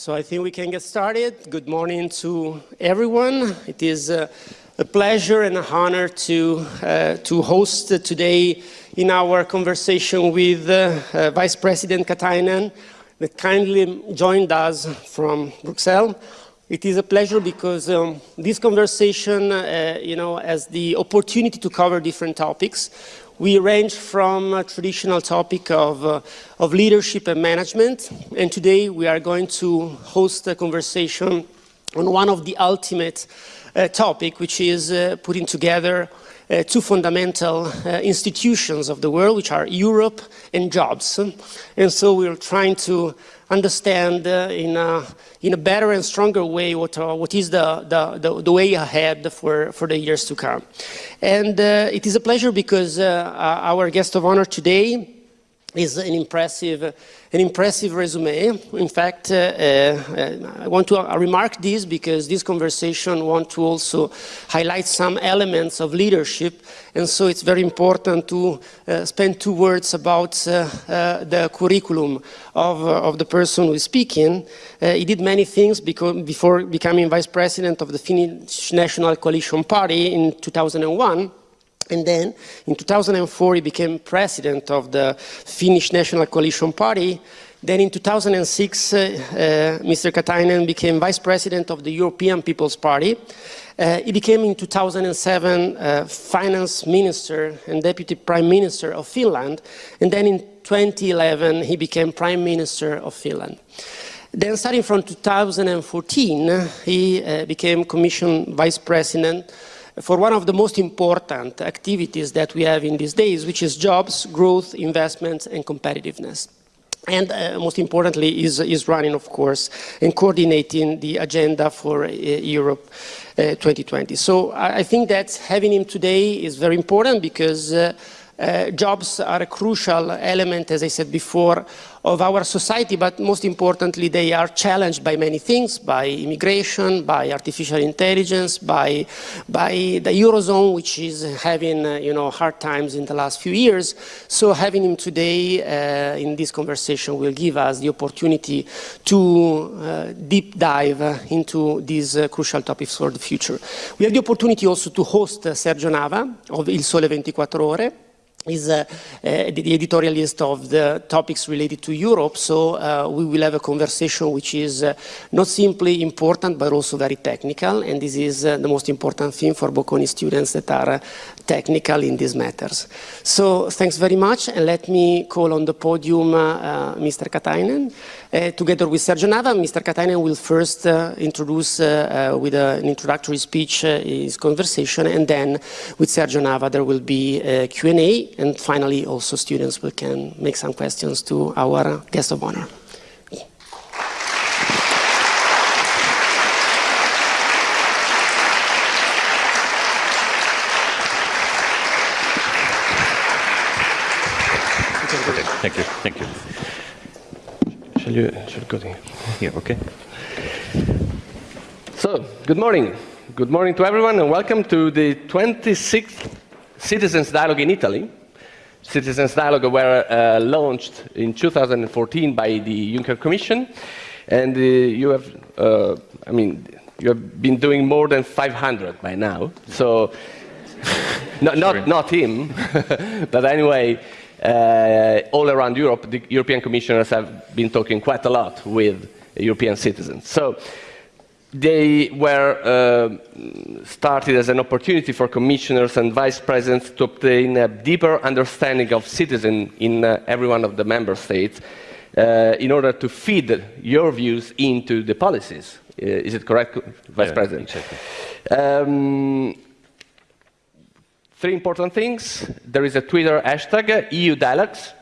So I think we can get started. Good morning to everyone. It is uh, a pleasure and an honor to, uh, to host today in our conversation with uh, uh, Vice President Katainen that kindly joined us from Brussels. It is a pleasure because um, this conversation, uh, you know, has the opportunity to cover different topics. We range from a traditional topic of, uh, of leadership and management, and today we are going to host a conversation on one of the ultimate uh, topic, which is uh, putting together uh, two fundamental uh, institutions of the world, which are Europe and jobs. And so we're trying to understand uh, in, a, in a better and stronger way what, uh, what is the, the, the, the, way ahead for, for the years to come. And uh, it is a pleasure because our guest of honor today is an impressive, an impressive resume. In fact, uh, uh, I want to uh, remark this because this conversation want to also highlight some elements of leadership, and so it's very important to uh, spend two words about uh, uh, the curriculum of, of the person who is speaking. he did many things before becoming vice president of the Finnish National Coalition Party in 2001. And then in 2004, he became president of the Finnish National Coalition Party. Then in 2006, uh, uh, Mr. Katainen became vice president of the European People's Party. Uh, he became in 2007 uh, finance minister and deputy prime minister of Finland. And then in 2011, he became prime minister of Finland. Then starting from 2014, he uh, became commission vice president for one of the most important activities that we have in these days, which is jobs, growth, investments, and competitiveness. And uh, most importantly is, is running, of course, and coordinating the agenda for uh, Europe uh, 2020. So I, I, think that having him today is very important because uh, jobs are a crucial element, as I said before, of our society, but most importantly, they are challenged by many things, by immigration, by artificial intelligence, by, by the Eurozone, which is having, uh, you know, hard times in the last few years. So having him today uh, in this conversation will give us the opportunity to uh, deep dive into these uh, crucial topics for the future. We have the opportunity also to host Sergio Nava of Il Sole 24 Ore, is uh, uh, the editorial list of the topics related to Europe. So uh, we will have a conversation which is uh, not simply important, but also very technical. And this is uh, the most important thing for Bocconi students that are uh, technical in these matters. So thanks very much. And let me call on the podium Mr. Katainen. Uh, together with Sergio Nava, Mr. Katainen will first uh, introduce uh, with an introductory speech his conversation, and then with Sergio Nava there will be a Q&A, and finally also students will can make some questions to our guest of honor. Thank you. Thank you. Shall you, shall go here? Okay. So, good morning. Good morning to everyone and welcome to the 26th Citizens Dialogue in Italy. Citizens Dialogue were uh, launched in 2014 by the Juncker Commission and uh, you have, uh, I mean, you have been doing more than 500 by now. So, not, not, not him, but anyway, uh, all around Europe, the European commissioners have been talking quite a lot with European citizens. So they were uh, started as an opportunity for commissioners and vice presidents to obtain a deeper understanding of citizens in uh, every one of the member states uh, in order to feed your views into the policies. Uh, is it correct, Vice yeah, President? Exactly. Um, three important things. There is a Twitter hashtag, EU Dialogues.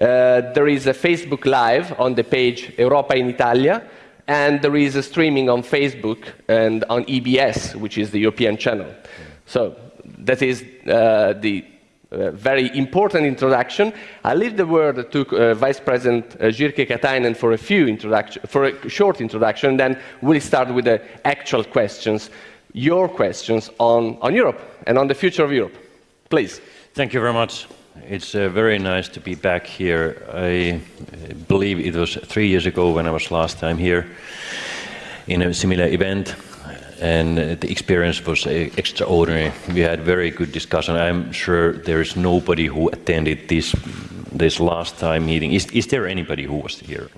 Uh, there is a Facebook Live on the page Europa in Italia. And there is a streaming on Facebook and on EBS, which is the European channel. So that is uh, the uh, very important introduction. I leave the word to uh, Vice President uh, Jyrki Katainen for a few introduction, for a short introduction, and then we'll start with the actual questions your questions on, on Europe and on the future of Europe. Please. Thank you very much. It's uh, very nice to be back here. I believe it was three years ago when I was last time here in a similar event and the experience was uh, extraordinary. We had very good discussion. I'm sure there is nobody who attended this this last time meeting. Is, is there anybody who was here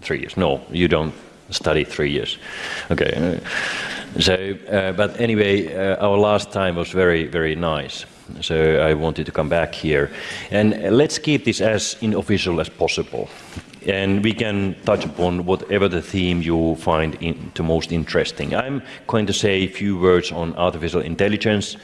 three years? No, you don't study three years. Okay. So, uh, but anyway, uh, our last time was very, very nice. So I wanted to come back here. And let's keep this as unofficial as possible. And we can touch upon whatever the theme you find in, the most interesting. I'm going to say a few words on artificial intelligence,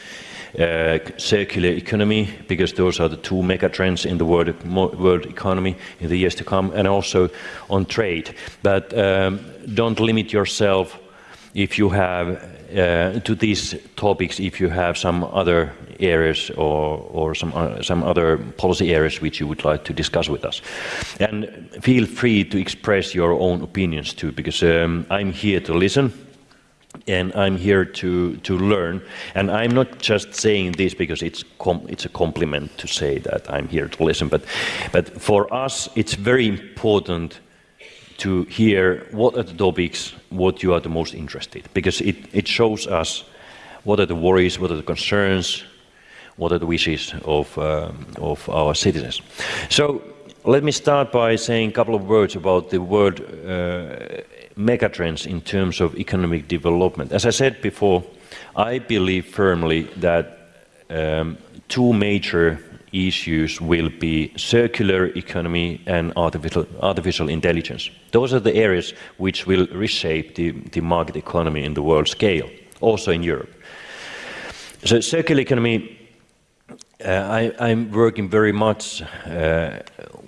uh, circular economy, because those are the two megatrends in the world, world economy in the years to come, and also on trade. But um, don't limit yourself if you have uh, to these topics if you have some other areas or, or some, uh, some other policy areas which you would like to discuss with us. And feel free to express your own opinions too, because um, I'm here to listen and I'm here to, to learn. And I'm not just saying this because it's, it's a compliment to say that I'm here to listen, but, but for us it's very important to hear what are the topics what you are the most interested because it, it shows us what are the worries, what are the concerns, what are the wishes of, um, of our citizens. So let me start by saying a couple of words about the word uh, megatrends in terms of economic development. As I said before, I believe firmly that um, two major issues will be circular economy and artificial, artificial intelligence. Those are the areas which will reshape the, the market economy in the world scale, also in Europe. So circular economy, I, am working very much uh,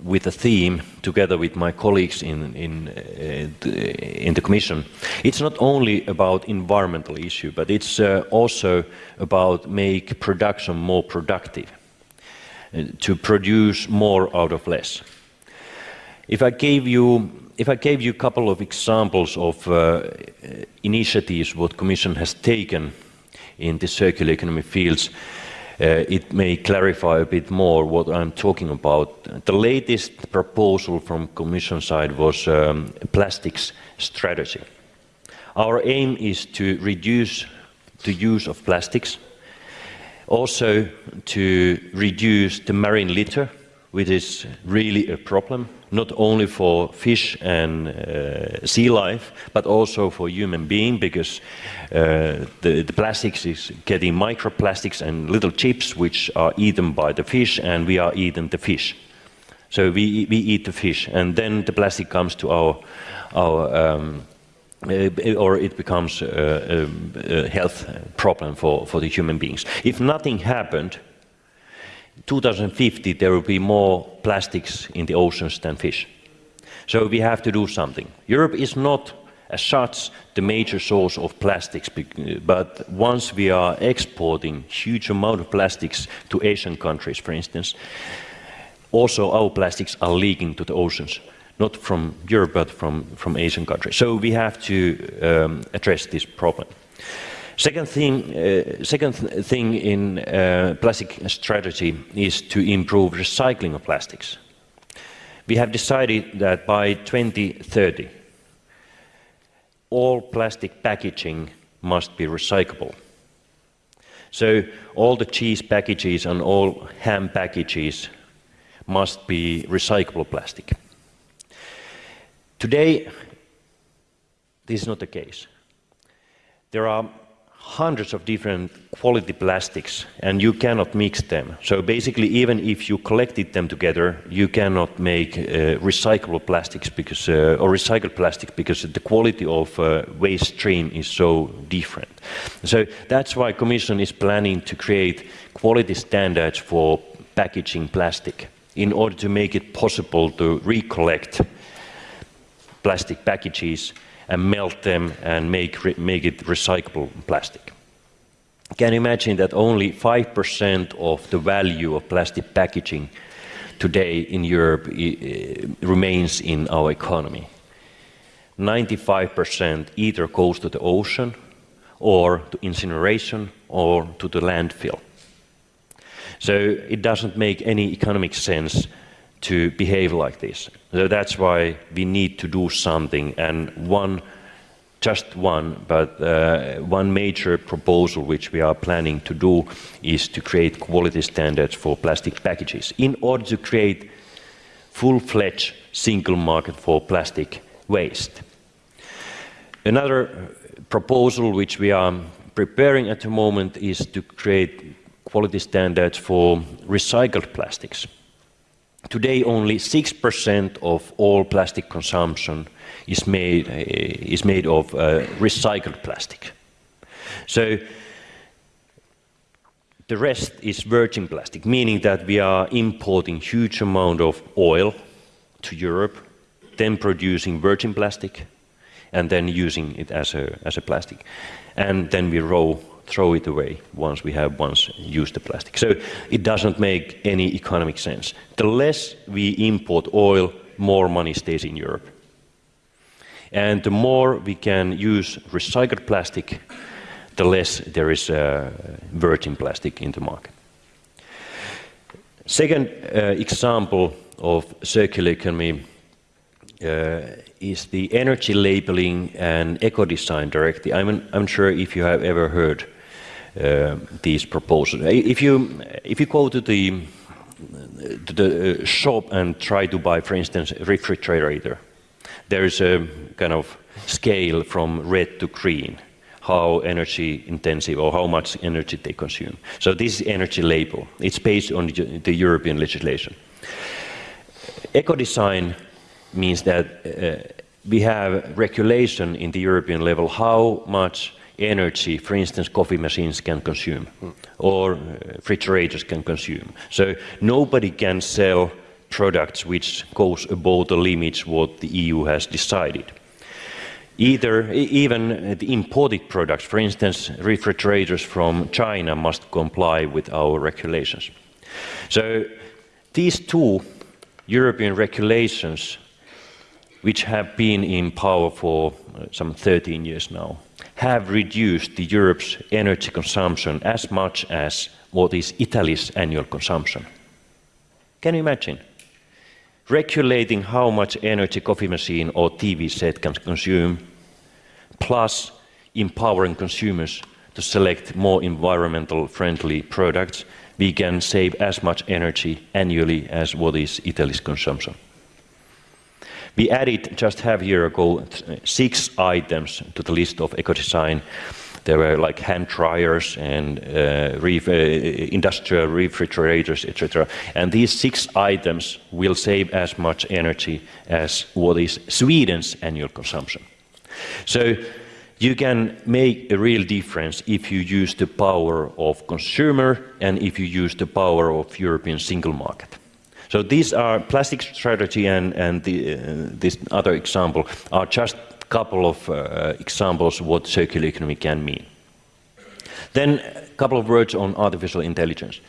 with a theme together with my colleagues in, in, uh, the, in the Commission. It's not only about environmental issue, but it's uh, also about make production more productive to produce more out of less. If I gave you, if I gave you a couple of examples of uh, initiatives what Commission has taken in the circular economy fields, uh, it may clarify a bit more what I'm talking about. The latest proposal from Commission side was um, plastics strategy. Our aim is to reduce the use of plastics also to reduce the marine litter, which is really a problem, not only for fish and uh, sea life, but also for human being, because uh, the, the, plastics is getting microplastics and little chips, which are eaten by the fish, and we are eating the fish. So we, we eat the fish, and then the plastic comes to our, our um, uh, or it becomes a, a, health problem for, for the human beings. If nothing happened, 2050 there will be more plastics in the oceans than fish. So we have to do something. Europe is not as such the major source of plastics, but once we are exporting huge amount of plastics to Asian countries, for instance, also our plastics are leaking to the oceans not from Europe, but from, from Asian countries. So we have to um, address this problem. Second thing, uh, second th thing in uh, plastic strategy is to improve recycling of plastics. We have decided that by 2030, all plastic packaging must be recyclable. So all the cheese packages and all ham packages must be recyclable plastic. Today, this is not the case. There are hundreds of different quality plastics and you cannot mix them. So basically even if you collected them together you cannot make uh, recyclable plastics because uh, or recycled plastic because the quality of uh, waste stream is so different. So that's why Commission is planning to create quality standards for packaging plastic in order to make it possible to recollect plastic packages and melt them and make, make it recyclable plastic. Can you imagine that only 5% of the value of plastic packaging today in Europe remains in our economy? 95% either goes to the ocean or to incineration or to the landfill. So it doesn't make any economic sense to behave like this. So that's why we need to do something. And one, just one, but uh, one major proposal which we are planning to do is to create quality standards for plastic packages in order to create full-fledged single market for plastic waste. Another proposal which we are preparing at the moment is to create quality standards for recycled plastics. Today, only 6% of all plastic consumption is made, uh, is made of uh, recycled plastic. So the rest is virgin plastic, meaning that we are importing huge amount of oil to Europe, then producing virgin plastic, and then using it as a, as a plastic. And then we roll, throw it away once we have once used the plastic. So it doesn't make any economic sense. The less we import oil, more money stays in Europe. And the more we can use recycled plastic, the less there is uh, virgin plastic in the market. Second uh, example of circular economy uh, is the energy labeling and eco-design directive. I'm, I'm sure if you have ever heard these proposals. If you, if you go to the, to the uh, shop and try to buy, for instance, a refrigerator, there is a kind of scale from red to green how energy intensive or how much energy they consume. So this is energy label. It's based on the European legislation. Eco-design means that uh, we have regulation in the European level how much energy, for instance, coffee machines can consume or uh, refrigerators can consume. So nobody can sell products which goes above the limits what the EU has decided. Either, even the imported products, for instance, refrigerators from China must comply with our regulations. So these two European regulations, which have been in power for uh, some 13 years now, have reduced the Europe's energy consumption as much as what is Italy's annual consumption. Can you imagine? regulating how much energy coffee machine or TV set can consume, plus empowering consumers to select more environmental friendly products, we can save as much energy annually as what is Italy's consumption. We added just half a year ago six items to the list of eco-design there were like hand dryers and uh, uh, industrial refrigerators, etc. And these six items will save as much energy as what is Sweden's annual consumption. So you can make a real difference if you use the power of consumer and if you use the power of European single market. So these are plastic strategy and, and the, uh, this other example are just a couple of uh, examples what circular economy can mean. Then a couple of words on artificial intelligence.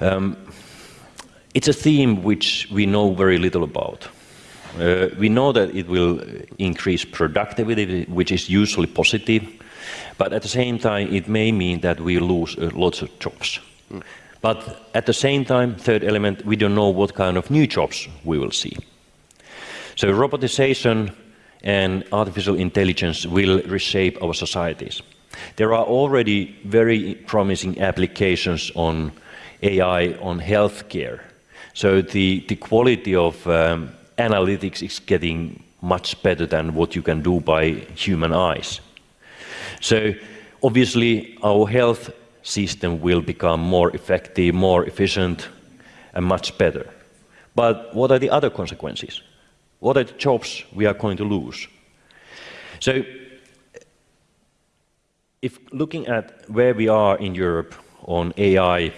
Um, it's a theme which we know very little about. Uh, we know that it will increase productivity, which is usually positive, but at the same time, it may mean that we lose uh, lots of jobs. Mm. But at the same time, third element, we don't know what kind of new jobs we will see. So robotization and artificial intelligence will reshape our societies. There are already very promising applications on AI on healthcare. So the, the quality of um, analytics is getting much better than what you can do by human eyes. So obviously our health system will become more effective, more efficient, and much better. But what are the other consequences? What are the jobs we are going to lose? So if looking at where we are in Europe on AI,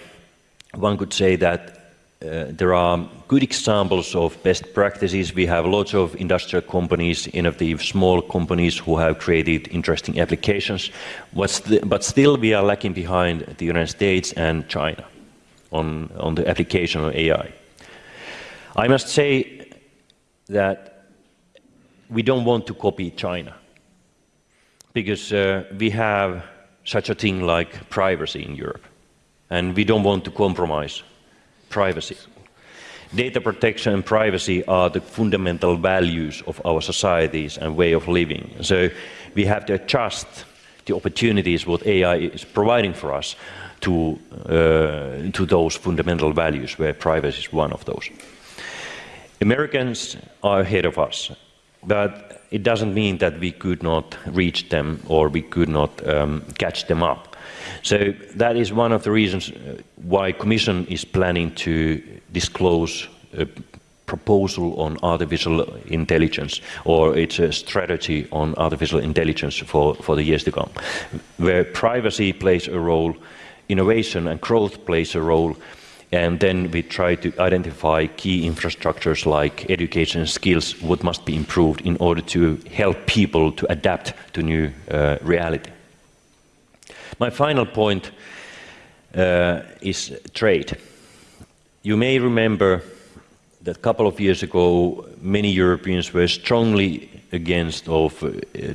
one could say that uh, there are good examples of best practices. We have lots of industrial companies, innovative small companies who have created interesting applications. but still we are lacking behind the United States and China on, on the application of AI. I must say that we don't want to copy China because uh, we have such a thing like privacy in Europe. and we don't want to compromise privacy. Data protection and privacy are the fundamental values of our societies and way of living. So we have to adjust the opportunities what AI is providing for us to, uh, to those fundamental values where privacy is one of those. Americans are ahead of us, but it doesn't mean that we could not reach them or we could not um, catch them up. So that is one of the reasons uh, why Commission is planning to disclose a proposal on artificial intelligence or it's a strategy on artificial intelligence for, for the years to come, where privacy plays a role, innovation and growth plays a role, and then we try to identify key infrastructures like education and skills, what must be improved in order to help people to adapt to new uh, reality. My final point uh, is trade. You may remember that a couple of years ago, many Europeans were strongly against of uh,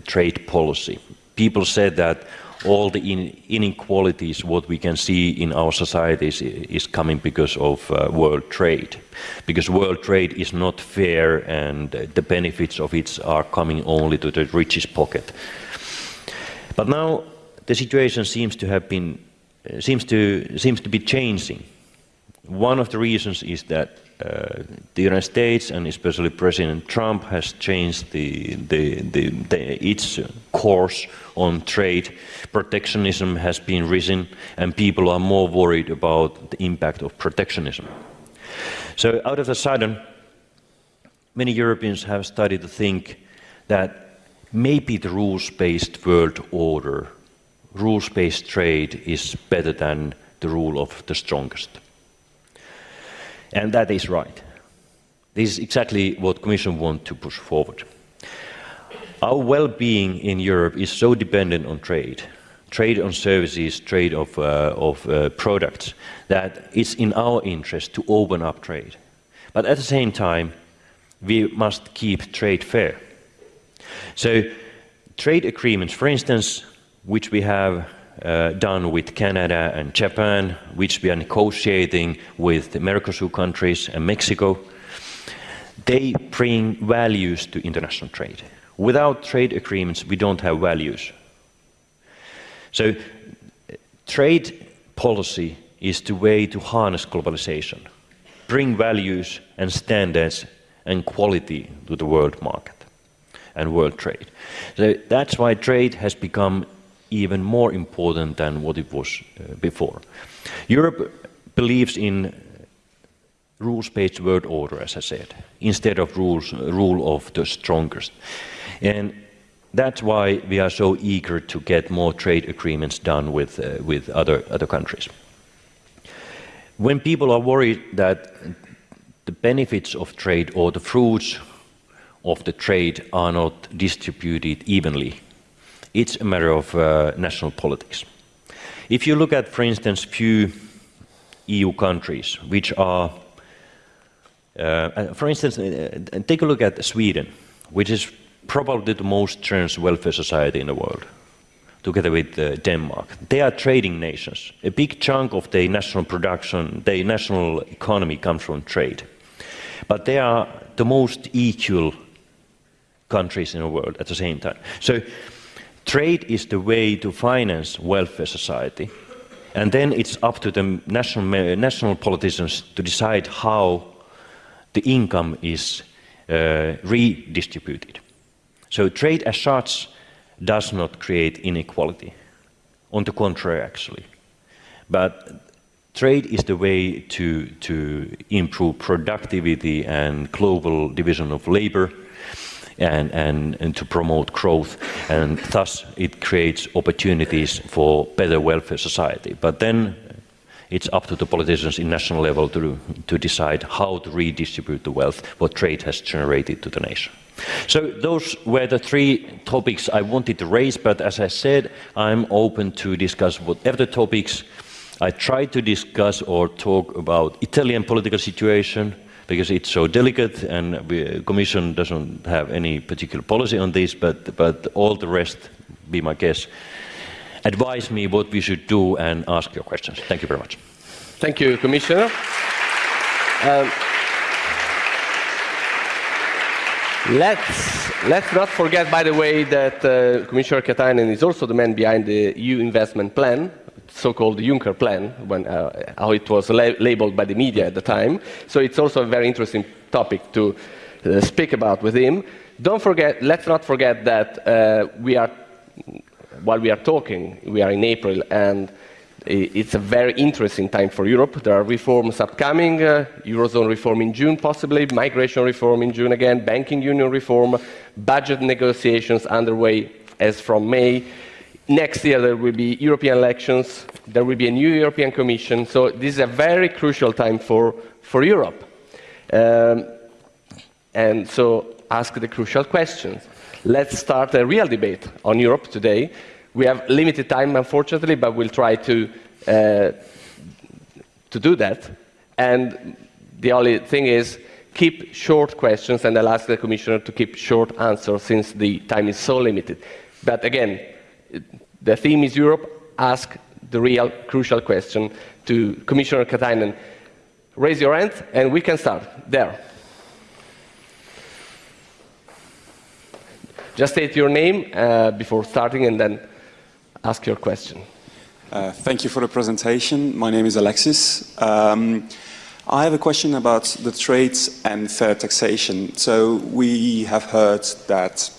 trade policy. People said that all the in inequalities, what we can see in our societies, is coming because of uh, world trade. Because world trade is not fair and the benefits of it are coming only to the richest pocket. But now the situation seems to have been, uh, seems, to, seems to be changing. One of the reasons is that uh, the United States and especially President Trump has changed the, the, the, the, its course on trade. Protectionism has been risen and people are more worried about the impact of protectionism. So out of the sudden, many Europeans have started to think that maybe the rules-based world order rules-based trade is better than the rule of the strongest. And that is right. This is exactly what the Commission wants to push forward. Our well-being in Europe is so dependent on trade, trade on services, trade of, uh, of uh, products, that it's in our interest to open up trade. But at the same time, we must keep trade fair. So trade agreements, for instance, which we have uh, done with Canada and Japan, which we are negotiating with the Mercosur countries and Mexico, they bring values to international trade. Without trade agreements, we don't have values. So trade policy is the way to harness globalization, bring values and standards and quality to the world market and world trade. So that's why trade has become even more important than what it was uh, before. Europe believes in rules-based world order, as I said, instead of rules, rule of the strongest. And that's why we are so eager to get more trade agreements done with, uh, with other, other countries. When people are worried that the benefits of trade or the fruits of the trade are not distributed evenly it's a matter of uh, national politics. If you look at, for instance, few EU countries which are, uh, uh for instance, uh, uh, take a look at Sweden, which is probably the most trans welfare society in the world, together with uh, Denmark. They are trading nations. A big chunk of their national production, their national economy comes from trade. But they are the most equal countries in the world at the same time. So Trade is the way to finance welfare society. And then it's up to the national, national politicians to decide how the income is uh, redistributed. So trade as such does not create inequality. On the contrary, actually. But trade is the way to, to improve productivity and global division of labor and, and, and to promote growth and thus it creates opportunities for better welfare society. But then it's up to the politicians in national level to, to decide how to redistribute the wealth what trade has generated to the nation. So those were the three topics I wanted to raise, but as I said, I'm open to discuss whatever topics. I tried to discuss or talk about Italian political situation, because it's so delicate and the Commission doesn't have any particular policy on this, but, but all the rest, be my guess. advise me what we should do and ask your questions. Thank you very much. Thank you, Commissioner. Um, let's, let's not forget, by the way, that uh, Commissioner Katainen is also the man behind the EU investment plan, so-called Juncker plan, when, uh, how it was la labeled by the media at the time. So it's also a very interesting topic to uh, speak about with him. Don't forget, let's not forget that uh, we are, while we are talking, we are in April, and it's a very interesting time for Europe. There are reforms upcoming, uh, Eurozone reform in June possibly, migration reform in June again, banking union reform, budget negotiations underway as from May. Next year there will be European elections, there will be a new European Commission, so this is a very crucial time for, for Europe. Um, and so ask the crucial questions. Let's start a real debate on Europe today. We have limited time, unfortunately, but we'll try to, uh, to do that. And the only thing is, keep short questions, and I'll ask the Commissioner to keep short answers since the time is so limited. But again, the theme is Europe. Ask the real crucial question to Commissioner Katainen. Raise your hand, and we can start. There. Just state your name uh, before starting, and then ask your question. Uh, thank you for the presentation. My name is Alexis. Um, I have a question about the trade and fair taxation. So we have heard that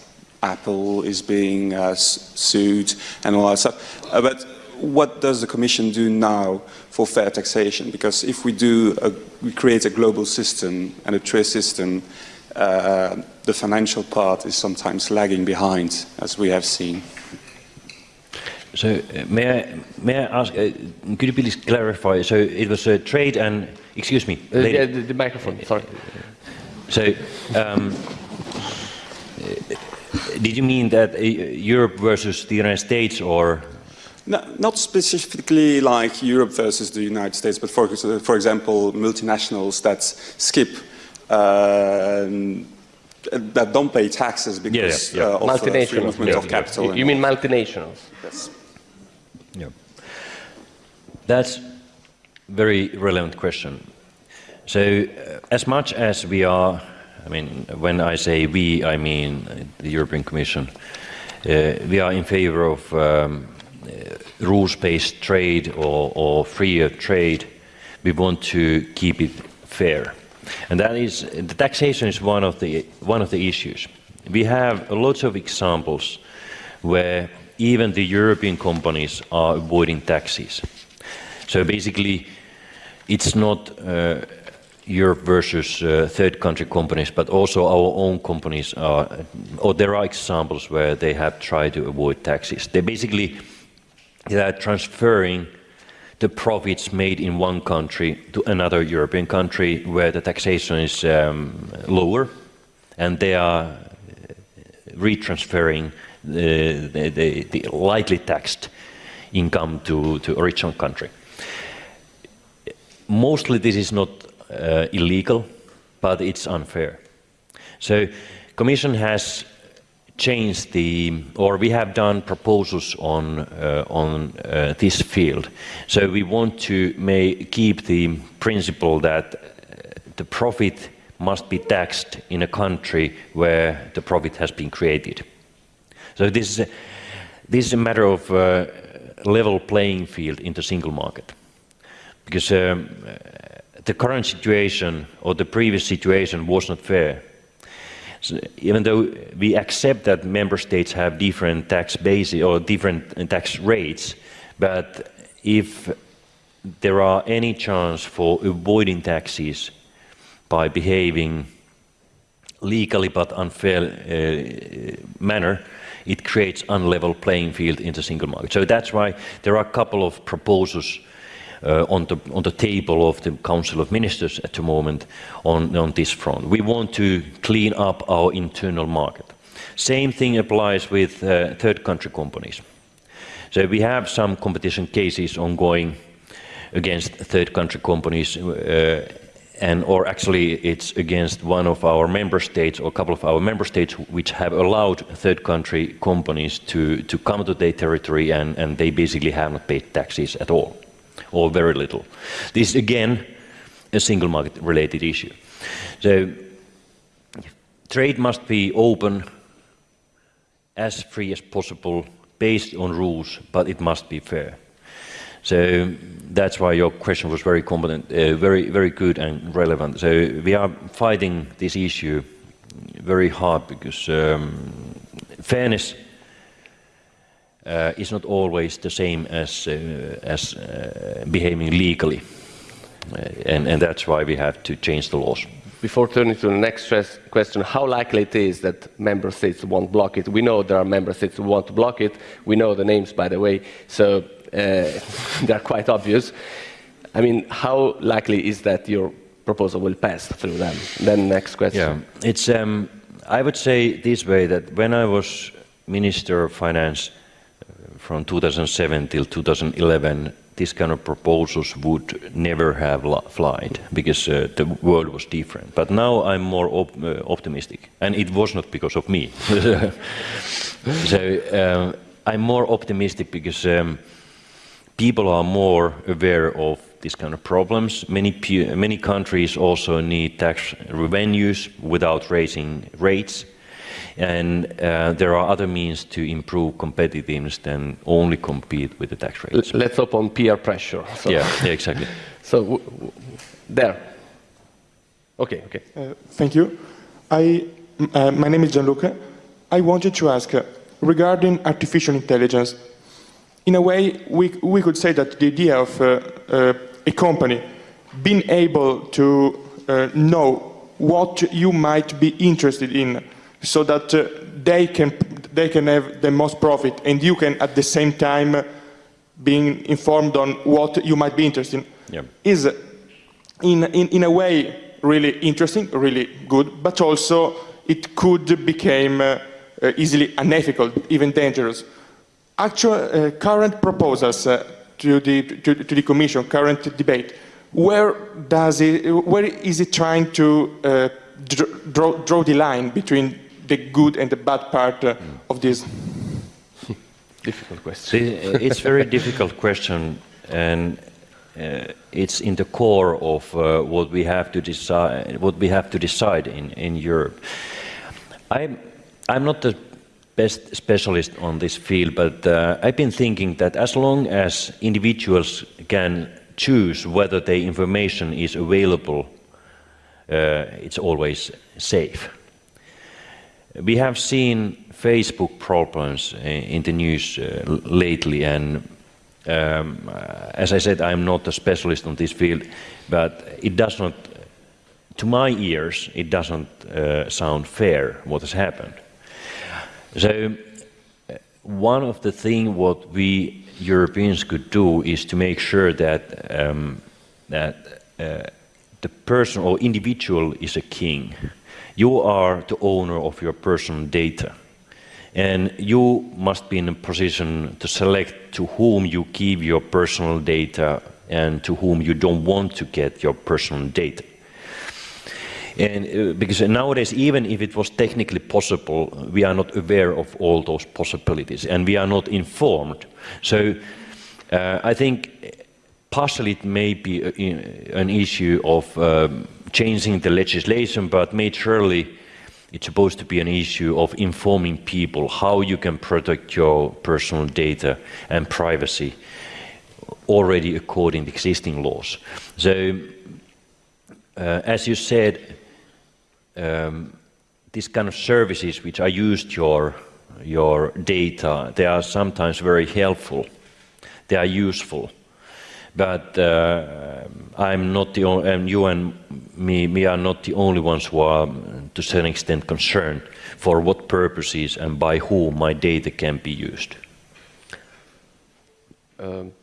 Apple is being uh, sued and all that stuff. Uh, but what does the Commission do now for fair taxation? Because if we do, a, we create a global system and a trade system, uh, the financial part is sometimes lagging behind, as we have seen. So uh, may I, may I ask, uh, could you please clarify? So it was a trade and, excuse me. Uh, yeah, the, the, microphone, sorry. So um, did you mean that uh, Europe versus the United States or? No, not specifically like Europe versus the United States, but for, for example, multinationals that skip uh, that don't pay taxes because yeah, yeah, yeah. Uh, of the free movement yeah, of capital. You, you mean multinationals? Yes. Yeah. That's very relevant question. So uh, as much as we are, I mean, when I say we, I mean the European Commission, uh, we are in favor of um, uh, rules-based trade or, or freer trade. We want to keep it fair. And that is, the taxation is one of the, one of the issues. We have lots of examples where even the European companies are avoiding taxes. So basically, it's not uh, Europe versus uh, third country companies, but also our own companies are, or there are examples where they have tried to avoid taxes. They basically they are transferring the profits made in one country to another European country where the taxation is um, lower, and they are retransferring the, the, the, lightly taxed income to, to original country. Mostly this is not uh, illegal, but it's unfair. So Commission has changed the, or we have done proposals on, uh, on uh, this field. So we want to keep the principle that the profit must be taxed in a country where the profit has been created. So this is a, this is a matter of uh, level playing field in the single market. Because um, the current situation or the previous situation was not fair. So even though we accept that member states have different tax bases or different tax rates, but if there are any chance for avoiding taxes by behaving legally but unfair uh, manner, it creates unlevel playing field in the single market. So that's why there are a couple of proposals uh, on, the, on the table of the Council of Ministers at the moment on, on this front. We want to clean up our internal market. Same thing applies with uh, third country companies. So we have some competition cases ongoing against third country companies uh, and or actually it's against one of our member states or a couple of our member states which have allowed third country companies to, to come to their territory and, and they basically have not paid taxes at all or very little. This is again a single market related issue. So trade must be open as free as possible based on rules but it must be fair. So that's why your question was very competent, uh, very, very good and relevant. So we are fighting this issue very hard because um, fairness uh, is not always the same as, uh, as uh, behaving legally. Uh, and, and that's why we have to change the laws. Before turning to the next question, how likely it is that member states won't block it? We know there are member states who want to block it. We know the names, by the way. So uh, they're quite obvious. I mean, how likely is that your proposal will pass through them? Then next question. Yeah, it's. Um, I would say this way that when I was Minister of Finance from 2007 till 2011, this kind of proposals would never have flied because uh, the world was different. But now I'm more op uh, optimistic, and it was not because of me. so uh, I'm more optimistic because. Um, people are more aware of these kind of problems. Many, many countries also need tax revenues without raising rates. And uh, there are other means to improve competitiveness than only compete with the tax rates. Let's open peer pressure. So. Yeah, yeah, exactly. so, there. Okay, okay. Uh, thank you. I, uh, my name is Gianluca. I wanted to ask, uh, regarding artificial intelligence, in a way, we, we could say that the idea of uh, uh, a company being able to uh, know what you might be interested in so that uh, they, can, they can have the most profit and you can at the same time being informed on what you might be interested in yeah. is in, in, in a way really interesting, really good, but also it could become uh, easily unethical, even dangerous actual uh, current proposals uh, to, the, to, to, the Commission, current debate, where, does it, where is it trying to uh, draw, draw the line between the good and the bad part uh, of this? difficult question. It's a very difficult question, and uh, it's in the core of uh, what we have to decide. What we have to decide in in Europe. I'm I'm not the best specialist on this field, but uh, I've been thinking that as long as individuals can choose whether the information is available, uh, it's always safe. We have seen Facebook problems in the news uh, lately, and um, as I said, I'm not a specialist on this field, but it does not, to my ears, it doesn't uh, sound fair what has happened. So uh, one of the things what we Europeans could do is to make sure that um, that uh, the person or individual is a king. You are the owner of your personal data. And you must be in a position to select to whom you give your personal data and to whom you don't want to get your personal data. And uh, because nowadays, even if it was technically possible, we are not aware of all those possibilities and we are not informed. So uh, I think partially it may be a, an issue of um, changing the legislation, but majorly it's supposed to be an issue of informing people how you can protect your personal data and privacy already according to existing laws. So, uh, as you said, um, these kind of services which are used your your data, they are sometimes very helpful. They are useful. But uh, I'm not the only, and you and me, we are not the only ones who are, to a certain extent, concerned for what purposes and by whom my data can be used. Um,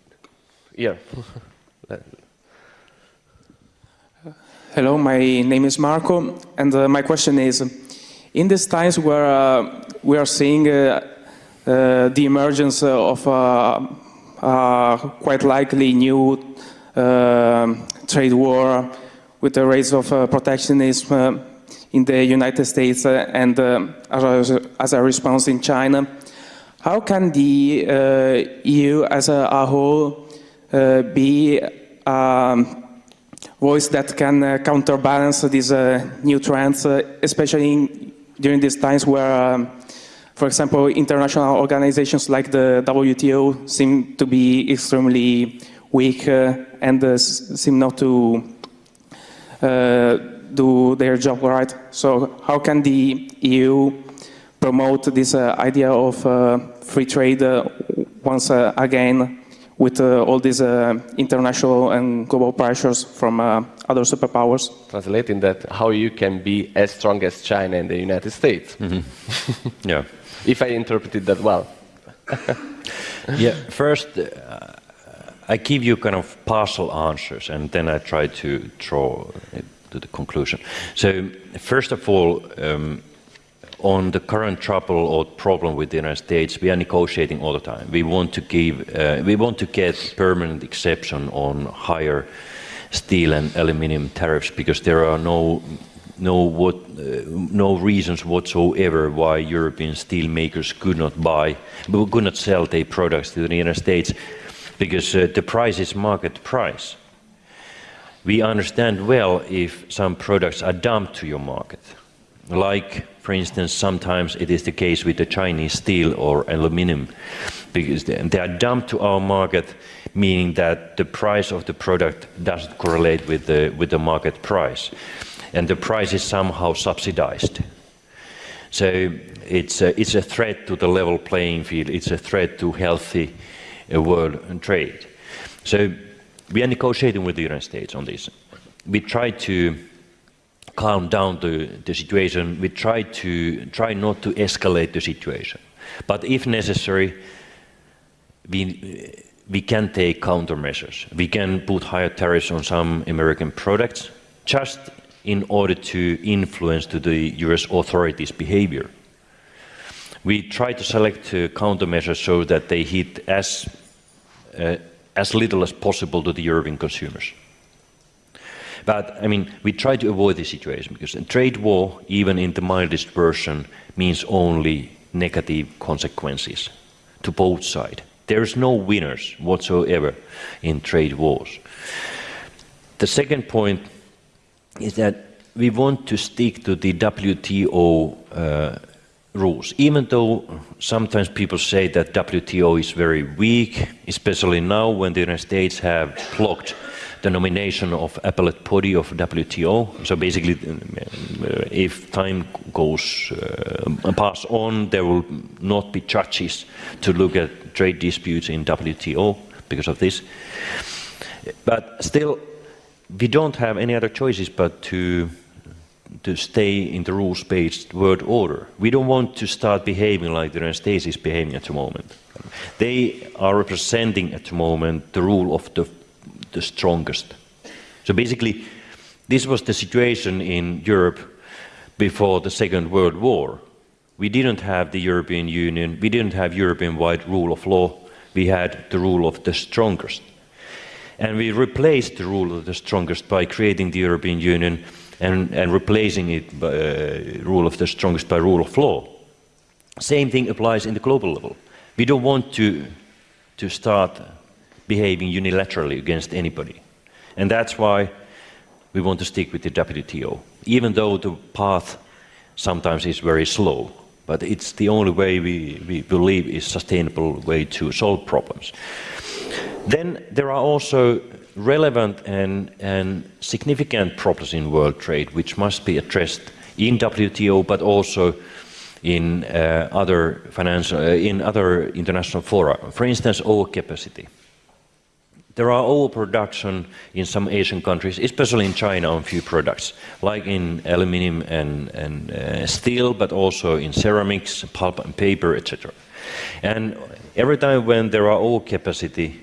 yeah. Hello, my name is Marco, and uh, my question is, in these times where uh, we are seeing uh, uh the emergence of uh, uh, quite likely new trade war, with the rise of uh, protectionism uh, in the United States uh, and uh, as, a, as, a, response in China. How can the uh, EU as a, a whole uh, be a um, voice that can counterbalance these new trends, especially in, during these times where um, for example, international organizations like the WTO seem to be extremely weak uh, and uh, seem not to uh, do their job right. So how can the EU promote this uh, idea of uh, free trade uh, once again with all these international and global pressures from other superpowers? Translating that, how you can be as strong as China and the United States. Mm -hmm. yeah. If I interpreted that well. yeah, first, I give you kind of partial answers and then I try to draw it to the conclusion. So first of all, um, on the current trouble or problem with the United States, we are negotiating all the time. We want to give, uh, we want to get permanent exception on higher steel and aluminium tariffs because there are no no what uh, no reasons whatsoever why European steel makers could not buy, could not sell their products to the United States because uh, the price is market price. We understand well if some products are dumped to your market. Like, for instance, sometimes it is the case with the Chinese steel or aluminum, because they are dumped to our market, meaning that the price of the product doesn't correlate with the, with the market price. And the price is somehow subsidized. So it's a, it's a threat to the level playing field, it's a threat to healthy uh, world trade. So we are negotiating with the United States on this. We try to calm down the, the situation. We try to try not to escalate the situation. But if necessary, we, we can take countermeasures. We can put higher tariffs on some American products just in order to influence to the US authorities' behavior. We try to select uh, countermeasures so that they hit as uh, as little as possible to the European consumers. But, I mean, we try to avoid this situation because a trade war, even in the mildest version, means only negative consequences to both sides. There is no winners whatsoever in trade wars. The second point is that we want to stick to the WTO uh, rules. Even though sometimes people say that WTO is very weak, especially now when the United States have blocked the nomination of appellate body of WTO. So basically, uh, if time goes uh, pass on, there will not be judges to look at trade disputes in WTO because of this. But still, we don't have any other choices but to to stay in the rules-based world order. We don't want to start behaving like the United States is behaving at the moment. They are representing at the moment the rule of the, the strongest. So basically, this was the situation in Europe before the Second World War. We didn't have the European Union, we didn't have European-wide rule of law, we had the rule of the strongest. And we replaced the rule of the strongest by creating the European Union and, and replacing it by uh, rule of the strongest by rule of law. Same thing applies in the global level. We don't want to, to start behaving unilaterally against anybody. And that's why we want to stick with the WTO, even though the path sometimes is very slow. But it's the only way we, we believe is sustainable way to solve problems. Then there are also relevant and, and significant problems in world trade which must be addressed in WTO but also in uh, other financial, uh, in other international fora. For instance, overcapacity. There are overproduction in some Asian countries, especially in China on few products, like in aluminium and, and uh, steel, but also in ceramics, pulp and paper, etc. And every time when there are overcapacity,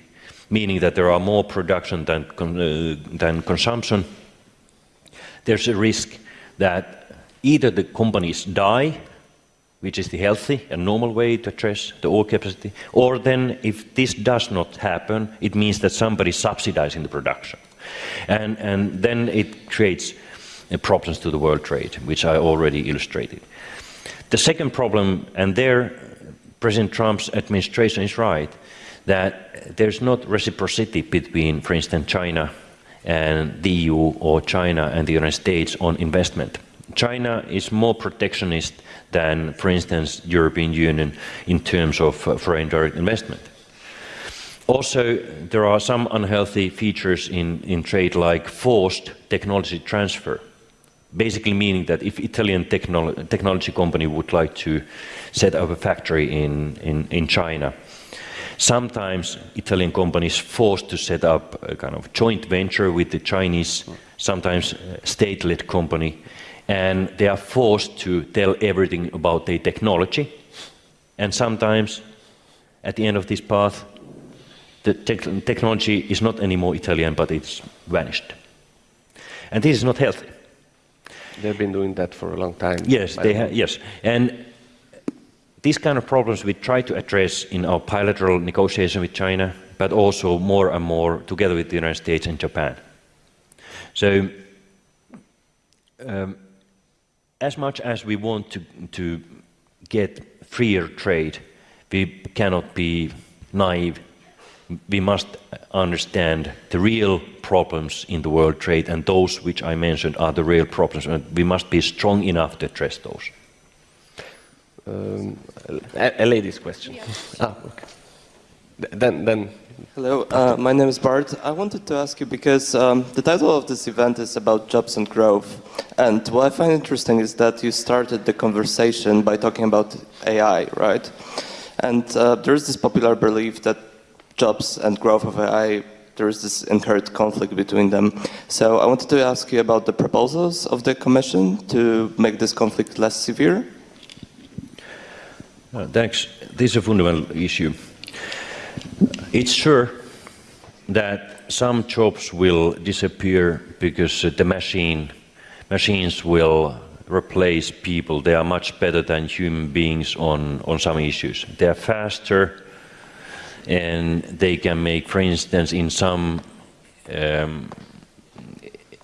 meaning that there are more production than, uh, than consumption, there's a risk that either the companies die, which is the healthy and normal way to address the overcapacity, or then if this does not happen, it means that somebody is subsidizing the production. And, and then it creates uh, problems to the world trade, which I already illustrated. The second problem, and there President Trump's administration is right, that there's not reciprocity between, for instance, China and the EU or China and the United States on investment. China is more protectionist than, for instance, the European Union in terms of uh, foreign direct investment. Also, there are some unhealthy features in, in trade like forced technology transfer. Basically meaning that if Italian technolo technology company would like to set up a factory in, in, in China, sometimes Italian companies forced to set up a kind of joint venture with the Chinese, sometimes uh, state-led company, and they are forced to tell everything about their technology. And sometimes, at the end of this path, the te technology is not anymore Italian, but it's vanished. And this is not healthy. They've been doing that for a long time. Yes, they have. Yes, and these kind of problems we try to address in our bilateral negotiation with China, but also more and more together with the United States and Japan. So, um, as much as we want to, to get freer trade, we cannot be naive. We must understand the real problems in the world trade, and those which I mentioned are the real problems, and we must be strong enough to address those. Um, a, a, lady's question. Yeah. Ah, okay. Then, then. Hello, uh, my name is Bart. I wanted to ask you because um, the title of this event is about jobs and growth. And what I find interesting is that you started the conversation by talking about AI, right? And uh, there's this popular belief that jobs and growth of AI, there is this inherent conflict between them. So I wanted to ask you about the proposals of the Commission to make this conflict less severe. Uh, thanks. This is a fundamental issue. It's sure that some jobs will disappear because uh, the machine, machines will replace people. They are much better than human beings on, on some issues. They are faster and they can make, for instance, in some um,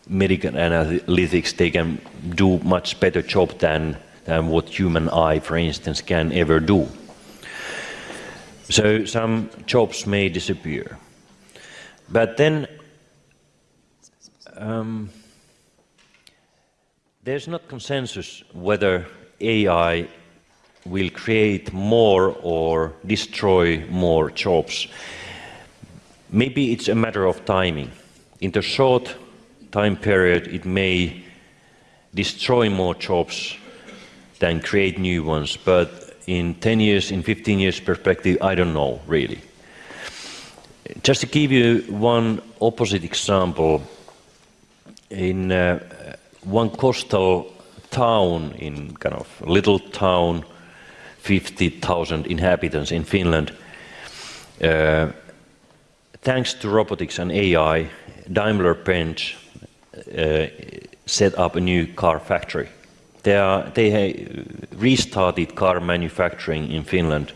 medical analytics, they can do much better job than than what human eye, for instance, can ever do. So some jobs may disappear. But then um, there's not consensus whether AI will create more or destroy more jobs. Maybe it's a matter of timing. In the short time period, it may destroy more jobs than create new ones. But in 10 years, in 15 years perspective, I don't know, really. Just to give you one opposite example, in uh, one coastal town, in kind of little town, 50,000 inhabitants in Finland, uh, thanks to robotics and AI, Daimler-Benz uh, set up a new car factory they, are, they restarted car manufacturing in Finland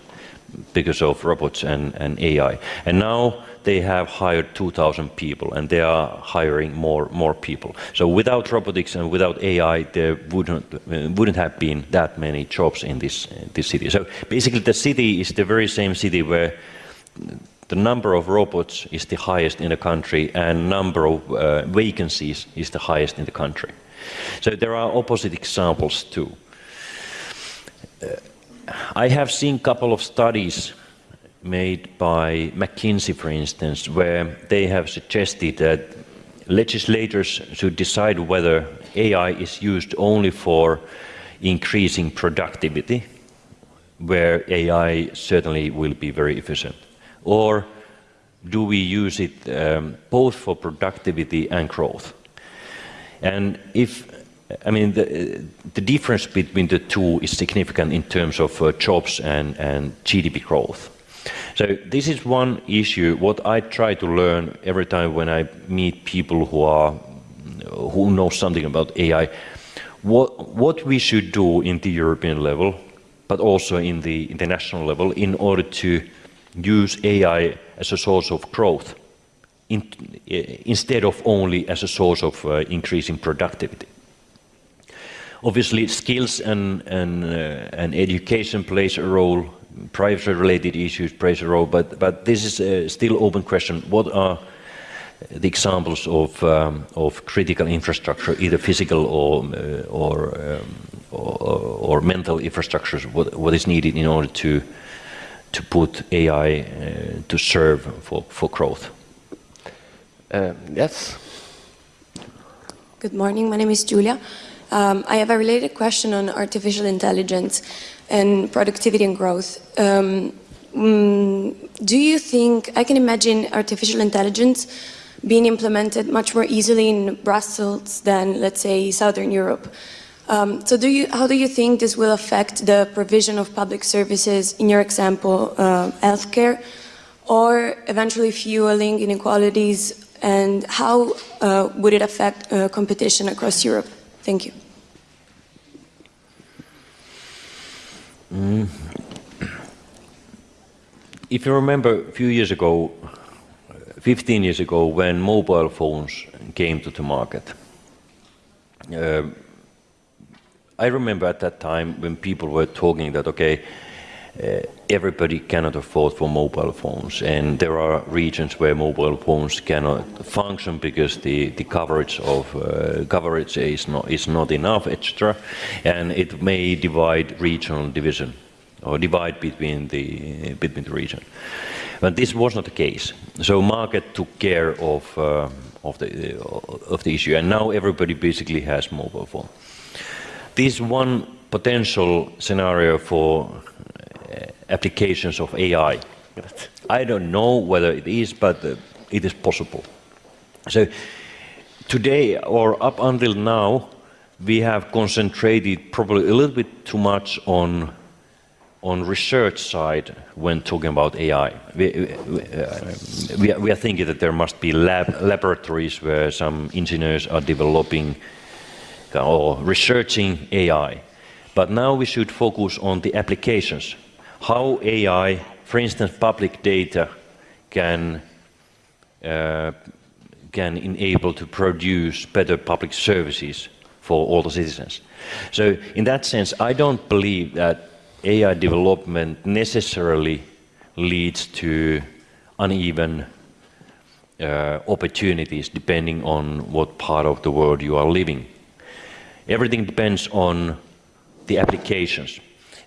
because of robots and, and AI. And now they have hired 2,000 people and they are hiring more, more people. So without robotics and without AI, there wouldn't, wouldn't have been that many jobs in this, this city. So basically the city is the very same city where the number of robots is the highest in the country and number of uh, vacancies is the highest in the country. So there are opposite examples too. Uh, I have seen a couple of studies made by McKinsey, for instance, where they have suggested that legislators should decide whether AI is used only for increasing productivity, where AI certainly will be very efficient, or do we use it um, both for productivity and growth? And if, I mean, the, the difference between the two is significant in terms of uh, jobs and, and GDP growth. So this is one issue, what I try to learn every time when I meet people who are, who know something about AI, what, what we should do in the European level, but also in the international level in order to use AI as a source of growth in, instead of only as a source of uh, increasing productivity. Obviously, skills and, and, uh, and education plays a role, privacy-related issues plays a role, but, but this is a still open question. What are the examples of, um, of critical infrastructure, either physical or, uh, or, um, or, or, mental infrastructures, what, what is needed in order to, to put AI uh, to serve for, for growth? Uh, yes. Good morning, my name is Julia. Um, I have a related question on artificial intelligence and productivity and growth. Um, mm, do you think, I can imagine artificial intelligence being implemented much more easily in Brussels than, let's say, Southern Europe. Um, so do you, how do you think this will affect the provision of public services, in your example, uh, healthcare, or eventually fueling inequalities, and how uh, would it affect uh, competition across Europe? Thank you. Mm. If you remember a few years ago, 15 years ago when mobile phones came to the market, uh, I remember at that time when people were talking that, okay, uh, everybody cannot afford for mobile phones and there are regions where mobile phones cannot function because the, the coverage of uh, coverage is not, is not enough etc and it may divide regional division or divide between the between the region. But this was not the case. So market took care of uh, of the of the issue and now everybody basically has mobile phone. This one potential scenario for uh, applications of AI. I don't know whether it is, but uh, it is possible. So today, or up until now, we have concentrated probably a little bit too much on on research side when talking about AI. We, uh, we, we, are thinking that there must be lab, laboratories where some engineers are developing or researching AI. But now we should focus on the applications how AI, for instance, public data can uh, can enable to produce better public services for all the citizens. So in that sense, I don't believe that AI development necessarily leads to uneven uh, opportunities depending on what part of the world you are living. Everything depends on the applications.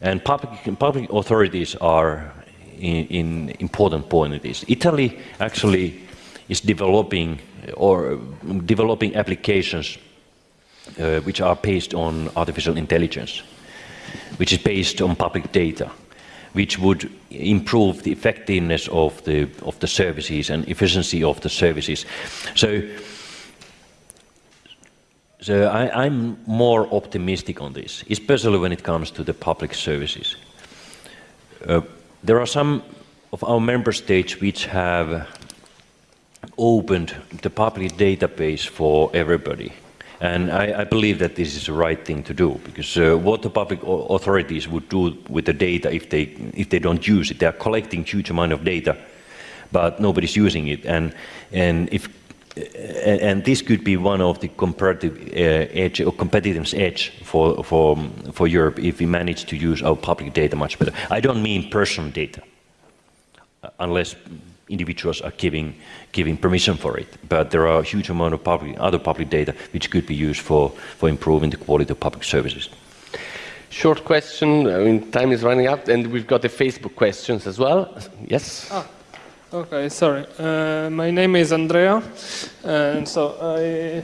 And public, public authorities are in, in important point in this. Italy actually is developing or developing applications uh, which are based on artificial intelligence, which is based on public data, which would improve the effectiveness of the of the services and efficiency of the services. So so I, am more optimistic on this, especially when it comes to the public services. Uh, there are some of our member states which have opened the public database for everybody. And I, I, believe that this is the right thing to do, because uh, what the public authorities would do with the data if they, if they don't use it, they are collecting huge amount of data, but nobody's using it. And, and if and this could be one of the comparative uh, edge or competitiveness edge for, for, for Europe if we manage to use our public data much better. I don't mean personal data, uh, unless individuals are giving, giving permission for it. But there are a huge amount of public, other public data which could be used for, for improving the quality of public services. Short question, I mean, time is running out, and we've got the Facebook questions as well. Yes? Ah. Okay, sorry. Uh, my name is Andrea, and so I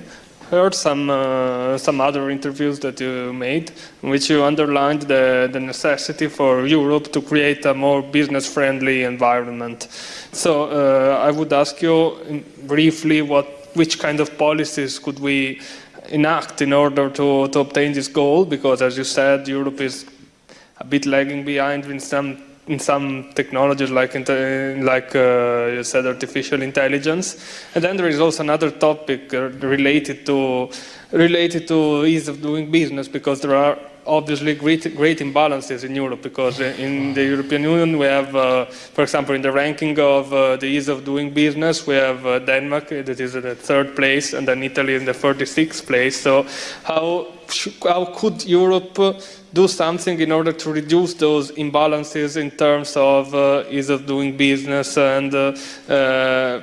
heard some uh, some other interviews that you made, in which you underlined the, the necessity for Europe to create a more business-friendly environment. So uh, I would ask you briefly what which kind of policies could we enact in order to, to obtain this goal? Because as you said, Europe is a bit lagging behind in some in some technologies like, like uh, you said, artificial intelligence. And then there is also another topic uh, related to related to ease of doing business because there are obviously great, great imbalances in Europe because in the European Union we have, uh, for example, in the ranking of uh, the ease of doing business, we have uh, Denmark that is in the third place and then Italy in the 46th place. So how, how could Europe do something in order to reduce those imbalances in terms of uh, ease of doing business and uh, uh,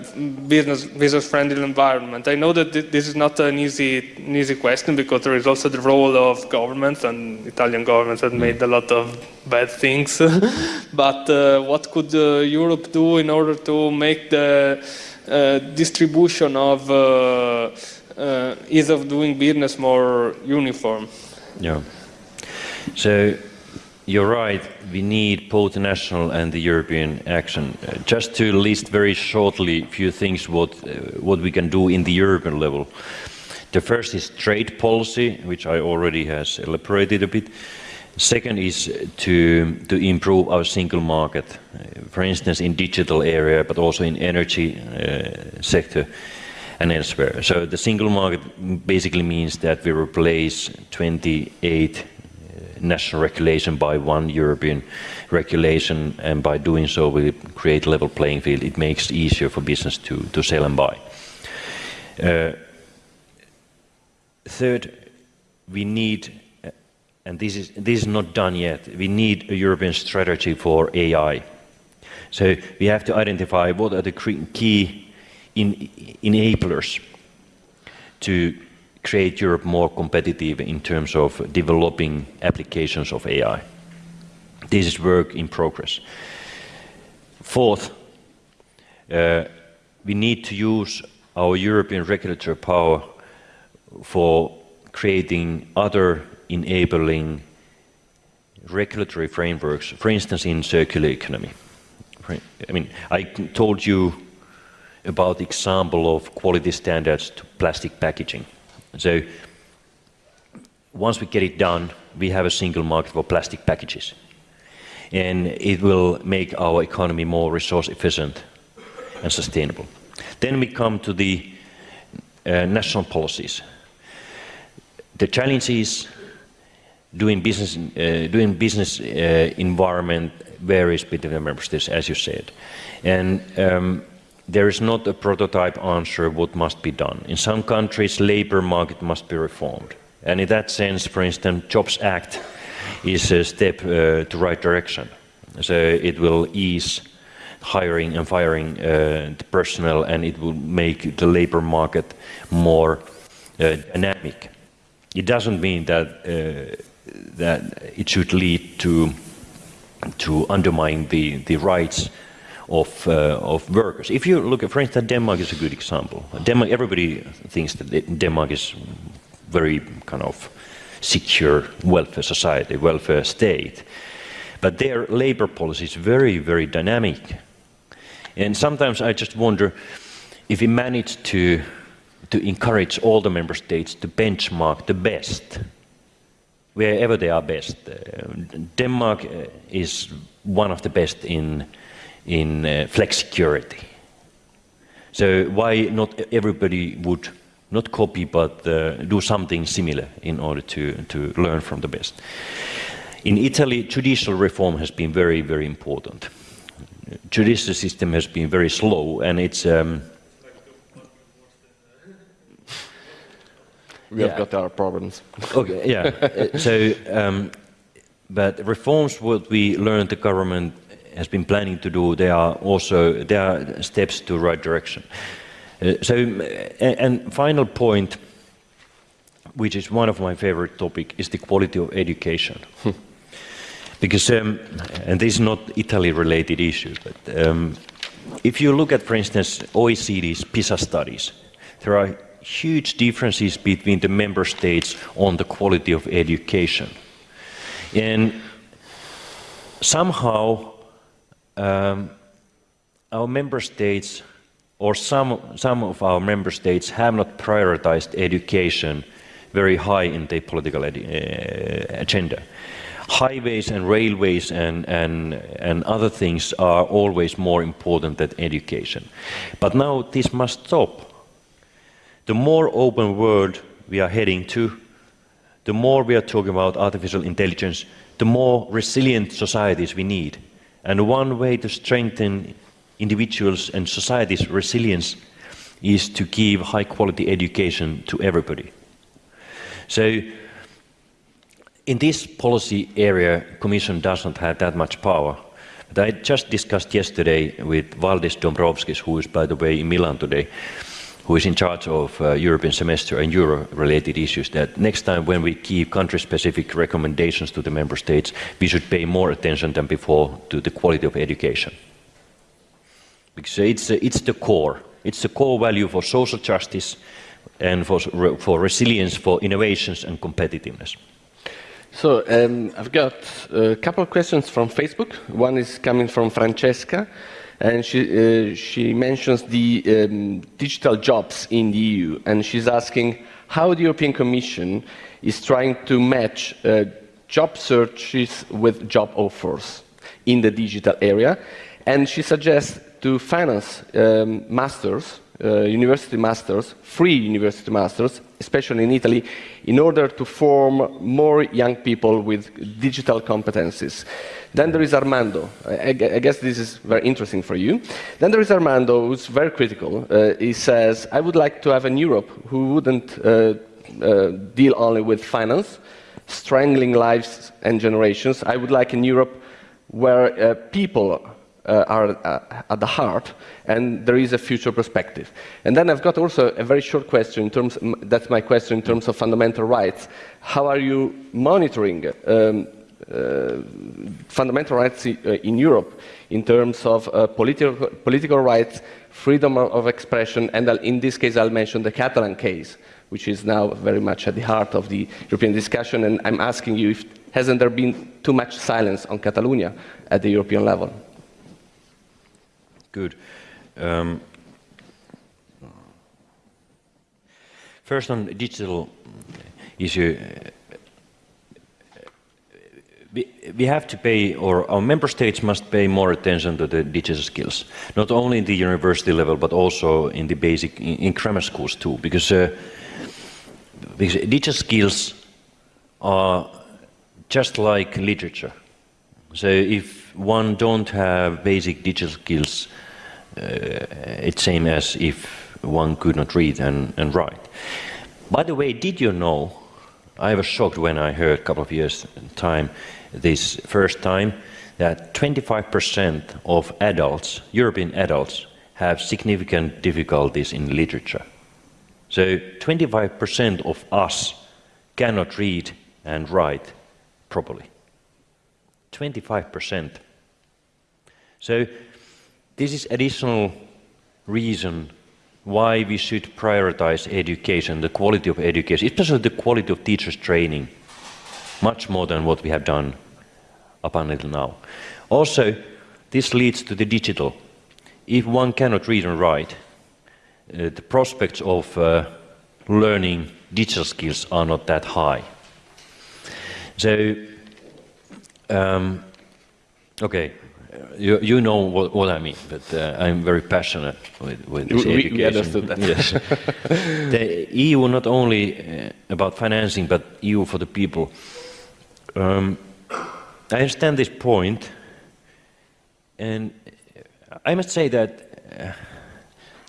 business business friendly environment. I know that th this is not an easy an easy question because there is also the role of governments and Italian governments have made a lot of bad things. but uh, what could uh, Europe do in order to make the uh, distribution of ease of doing business more uniform? Yeah. So you're right, we need both national and the European action. Uh, just to list very shortly a few things what, uh, what we can do in the European level. The first is trade policy, which I already has elaborated a bit. Second is to, to improve our single market, uh, for instance in digital area, but also in energy uh, sector and elsewhere. So the single market basically means that we replace 28 national regulation by one European regulation, and by doing so we create a level playing field. It makes it easier for business to, to sell and buy. Uh, third, we need, and this is, this is not done yet, we need a European strategy for AI. So we have to identify what are the key in, enablers to create Europe more competitive in terms of developing applications of AI. This is work in progress. Fourth, uh, we need to use our European regulatory power for creating other enabling regulatory frameworks, for instance, in circular economy. I mean, I told you about the example of quality standards to plastic packaging. So once we get it done, we have a single market for plastic packages. And it will make our economy more resource efficient and sustainable. Then we come to the uh, national policies. The challenge is doing business, uh, doing business uh, environment varies between the member states, as you said. And um, there is not a prototype answer what must be done. In some countries, labor market must be reformed. And in that sense, for instance, Jobs Act is a step uh, to right direction. So it will ease hiring and firing uh, the personnel and it will make the labor market more uh, dynamic. It doesn't mean that uh, that it should lead to to undermine the the rights of, uh, of workers. If you look at, for instance, Denmark is a good example. Denmark, everybody thinks that Denmark is very kind of secure welfare society, welfare state. But their labor policy is very, very dynamic. And sometimes I just wonder if we manage to, to encourage all the member states to benchmark the best, wherever they are best. Uh, Denmark uh, is one of the best in in uh, flexicurity. So why not everybody would not copy but uh, do something similar in order to, to learn from the best. In Italy, judicial reform has been very, very important. Judicial system has been very slow and it's um, we have got our problems. okay, yeah. So, um, but reforms what we learned the government has been planning to do, there are also there are steps to the right direction. Uh, so, and, final point, which is one of my favorite topic, is the quality of education. Hmm. because, um, and this is not Italy-related issue, but um, if you look at, for instance, OECD's PISA studies, there are huge differences between the member states on the quality of education. And somehow um, our member states or some, some of our member states have not prioritized education very high in their political uh, agenda. Highways and railways and, and, and other things are always more important than education. But now this must stop. The more open world we are heading to, the more we are talking about artificial intelligence, the more resilient societies we need. And one way to strengthen individuals and societies' resilience is to give high quality education to everybody. So in this policy area, the Commission does not have that much power. But I just discussed yesterday with Valdis Dombrovskis, who is, by the way, in Milan today, who is in charge of uh, European semester and euro-related issues, that next time when we give country-specific recommendations to the member states, we should pay more attention than before to the quality of education. Because it's, uh, it's the core. It's the core value for social justice and for, for resilience, for innovations and competitiveness. So um, I've got a couple of questions from Facebook. One is coming from Francesca, and she, uh, she mentions the um, digital jobs in the EU, and she's asking how the European Commission is trying to match uh, job searches with job offers in the digital area, and she suggests to finance um, masters uh, university masters, free university masters, especially in Italy, in order to form more young people with digital competencies. Then there is Armando. I, I, guess this is very interesting for you. Then there is Armando, who's very critical. Uh, he says, I would like to have an Europe who wouldn't uh, uh deal only with finance, strangling lives and generations. I would like in Europe where uh, people uh, are uh, at the heart, and there is a future perspective. And then I've got also a very short question in terms, that's my question in terms of fundamental rights. How are you monitoring um, uh, fundamental rights in Europe in terms of uh, political, political rights, freedom of expression, and in this case I'll mention the Catalan case, which is now very much at the heart of the European discussion, and I'm asking you if hasn't there been too much silence on Catalonia at the European level? Good. Um, first on digital issue, we, we have to pay, or our member states must pay more attention to the digital skills, not only in the university level, but also in the basic, in, in grammar schools too, because, uh, because digital skills are just like literature. So if one don't have basic digital skills, uh, Uh, it's same as if one could not read and, and write. By the way, did you know, I was shocked when I heard a couple of years time, this first time, that 25% of adults, European adults, have significant difficulties in literature. So 25% of us cannot read and write properly. 25%. So this is additional reason why we should prioritize education, the quality of education, especially the quality of teachers' training, much more than what we have done up until now. Also, this leads to the digital. If one cannot read and write, uh, the prospects of uh, learning digital skills are not that high. So, um, okay, you, you know what, what, I mean, but uh, I'm very passionate with, with this we, education. We understood that. yes. the EU not only uh, about financing, but EU for the people. Um, I understand this point, and I must say that uh,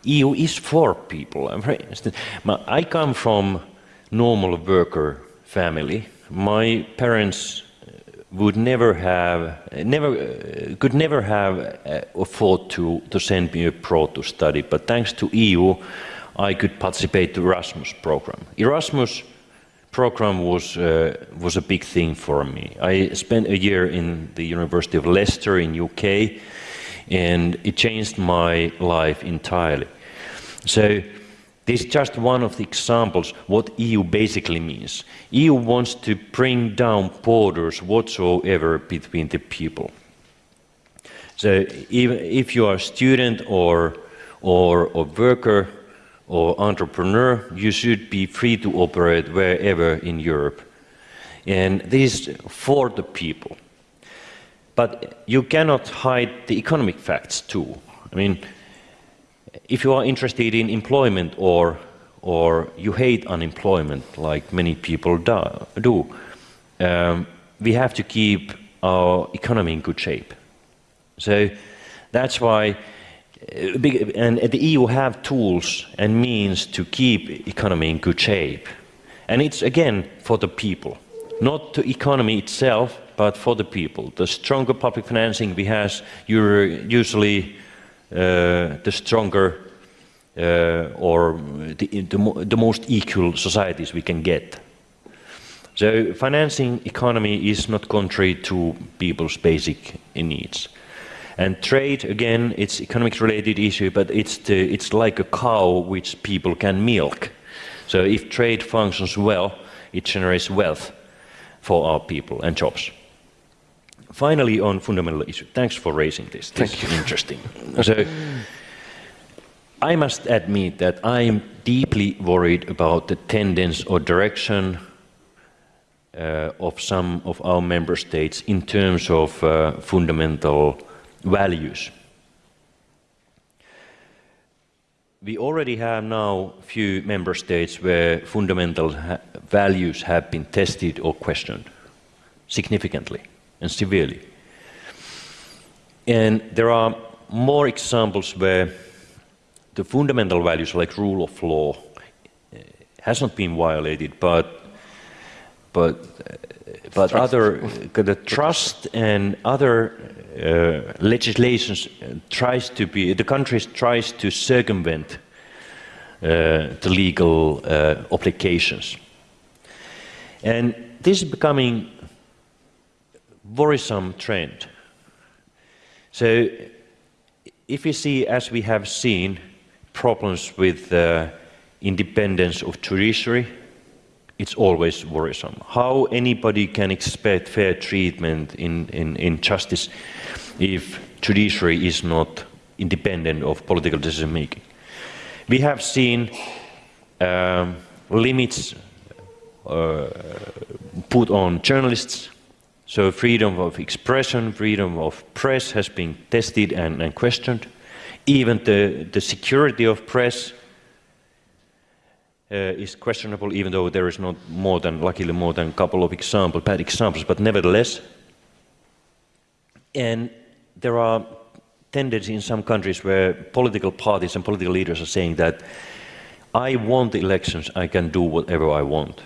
EU is for people. I'm very I come from normal worker family. My parents would never have, never, uh, could never have uh, afford to, to send me abroad to study, but thanks to EU, I could participate to Erasmus program. Erasmus program was, uh, was a big thing for me. I spent a year in the University of Leicester in UK, and it changed my life entirely. So this is just one of the examples what EU basically means. EU wants to bring down borders whatsoever between the people. So if you are a student or, or a worker or entrepreneur, you should be free to operate wherever in Europe. And this is for the people. But you cannot hide the economic facts too. I mean, if you are interested in employment or, or you hate unemployment like many people do, um, we have to keep our economy in good shape. So that's why uh, and the EU have tools and means to keep economy in good shape. And it's again for the people, not the economy itself, but for the people. The stronger public financing we have, usually the stronger uh, or the, the, the most equal societies we can get. So financing economy is not contrary to people's basic needs. And trade, again, it's economic related issue, but it's, the, it's like a cow which people can milk. So if trade functions well, it generates wealth for our people and jobs. Finally, on fundamental issue, thanks for raising this. This Thank is you. interesting. so, I must admit that I am deeply worried about the tendency or direction uh, of some of our member states in terms of uh, fundamental values. We already have now a few member states where fundamental ha values have been tested or questioned significantly and severely. And there are more examples where the fundamental values like rule of law uh, has not been violated, but but uh, but trust. other uh, the trust and other uh, legislations tries to be the countries tries to circumvent uh, the legal uh, obligations, and this is becoming worrisome trend. So if we see, as we have seen, problems with the independence of judiciary, it's always worrisome. How anybody can expect fair treatment in, in, in justice if judiciary is not independent of political decision making. We have seen um, limits uh, put on journalists so freedom of expression, freedom of press has been tested and, and questioned. Even the, the security of press uh, is questionable, even though there is not more than, luckily, more than a couple of examples, bad examples, but nevertheless. And there are tendencies in some countries where political parties and political leaders are saying that I want the elections, I can do whatever I want.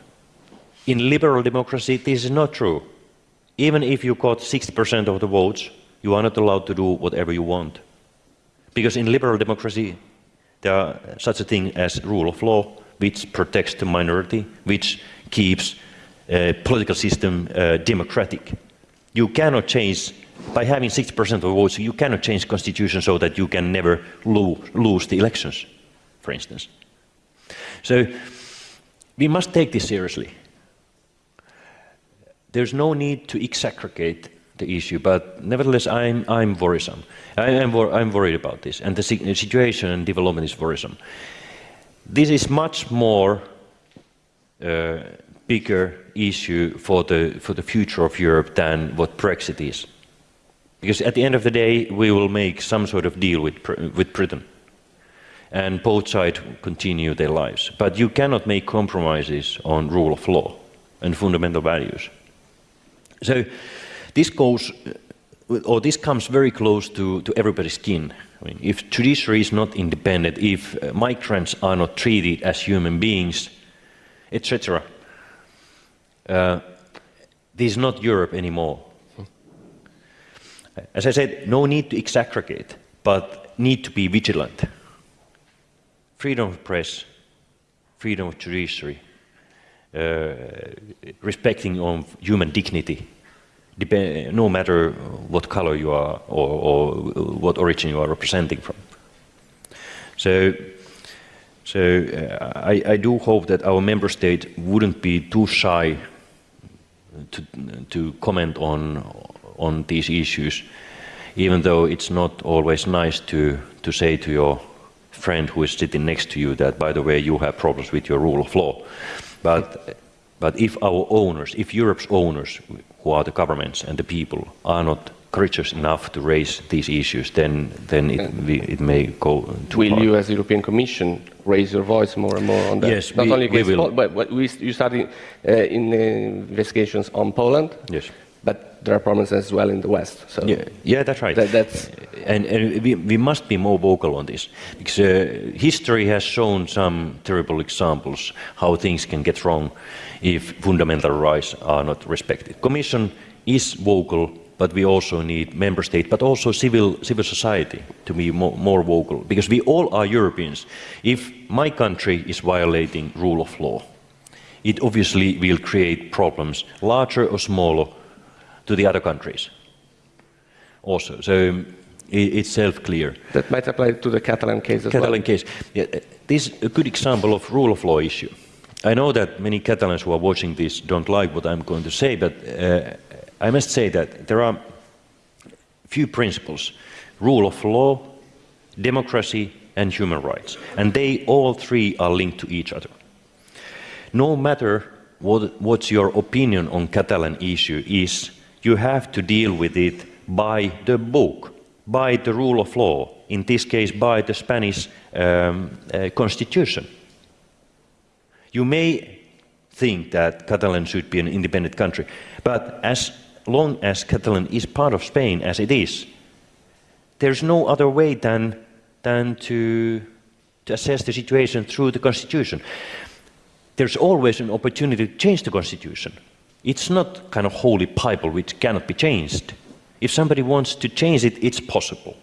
In liberal democracy, this is not true. Even if you got 60% of the votes, you are not allowed to do whatever you want. Because in liberal democracy, there are such a thing as rule of law, which protects the minority, which keeps a political system uh, democratic. You cannot change, by having 60% of the votes, you cannot change the constitution so that you can never lo lose the elections, for instance. So we must take this seriously there's no need to exaggerate the issue, but nevertheless, I'm, I'm worrisome. I am wor I'm worried about this, and the situation and development is worrisome. This is much more uh, bigger issue for the, for the future of Europe than what Brexit is. Because at the end of the day, we will make some sort of deal with, with Britain. And both sides continue their lives. But you cannot make compromises on rule of law and fundamental values. So this goes, or this comes very close to, to everybody's skin. I mean, if judiciary is not independent, if uh, migrants are not treated as human beings, etc., uh, this is not Europe anymore. As I said, no need to exaggerate, but need to be vigilant. Freedom of press, freedom of judiciary, respecting of human dignity, no matter what color you are or, or, what origin you are representing from. So, so uh, I, I, do hope that our member state wouldn't be too shy to, to comment on, on these issues, even though it's not always nice to, to say to your friend who is sitting next to you that, by the way, you have problems with your rule of law. But, but if our owners, if Europe's owners, who are the governments and the people, are not courageous enough to raise these issues, then then it, we, it may go too Will far. you, as the European Commission, raise your voice more and more on that? Yes, Not we- only we will. But, but we, you started uh, in uh, investigations on Poland. Yes. There are problems as well in the West. So Yeah, yeah, that's right. That- that's- and and we, we must be more vocal on this because uh, history has shown some terrible examples how things can get wrong if fundamental rights are not respected. Commission is vocal, but we also need member state, but also civil civil society to be more, more vocal because we all are Europeans. If my country is violating rule of law, it obviously will create problems, larger or smaller, to the other countries also. So um, it's self-clear. that might apply to the Catalan case as Catalan well. case. Yeah, this is a good example of rule of law issue. I know that many Catalans who are watching this don't like what I'm going to say, but uh, I must say that there are few principles: rule of law, democracy, and human rights, and they all three are linked to each other. No matter what, what's your opinion on Catalan issue is, you have to deal with it by the book, by the rule of law, in this case by the Spanish um, uh, constitution. You may think that Catalan should be an independent country, but as long as Catalan is part of Spain, as it is, there's no other way than, than to, to assess the situation through the constitution. There's always an opportunity to change the constitution. It's not kind of holy Bible which cannot be changed. If somebody wants to change it, it's possible.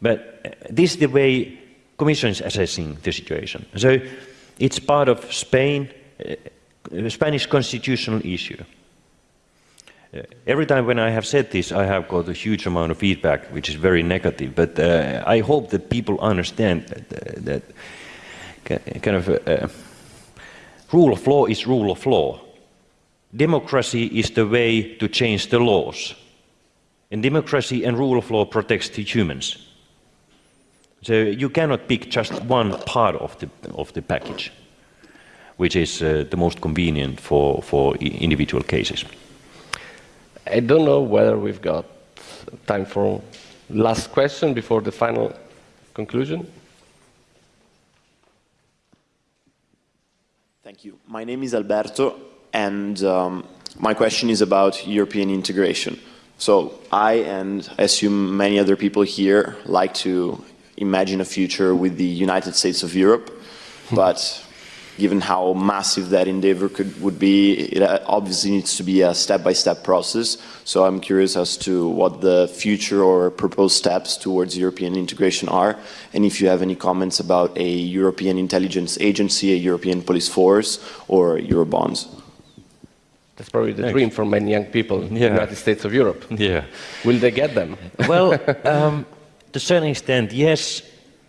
But uh, this is the way Commission is assessing the situation. So it's part of Spain, uh, uh, Spanish constitutional issue. Uh, every time when I have said this, I have got a huge amount of feedback, which is very negative. But uh, I hope that people understand that, uh, that kind of rule of law is rule of law. Democracy is the way to change the laws. And democracy and rule of law protects the humans. So you cannot pick just one part of the, of the package, which is uh, the most convenient for, for individual cases. I don't know whether we've got time for last question before the final conclusion. Thank you. My name is Alberto, and um, my question is about European integration. So I, and I assume many other people here, like to imagine a future with the United States of Europe, but given how massive that endeavor could, would be, it uh, obviously needs to be a step-by-step process. So I'm curious as to what the future or proposed steps towards European integration are, and if you have any comments about a European intelligence agency, a European police force, or Eurobonds. That's probably the Thanks. dream for many young people in the United States of Europe. Yeah. Will they get them? well, um, to a certain extent, yes,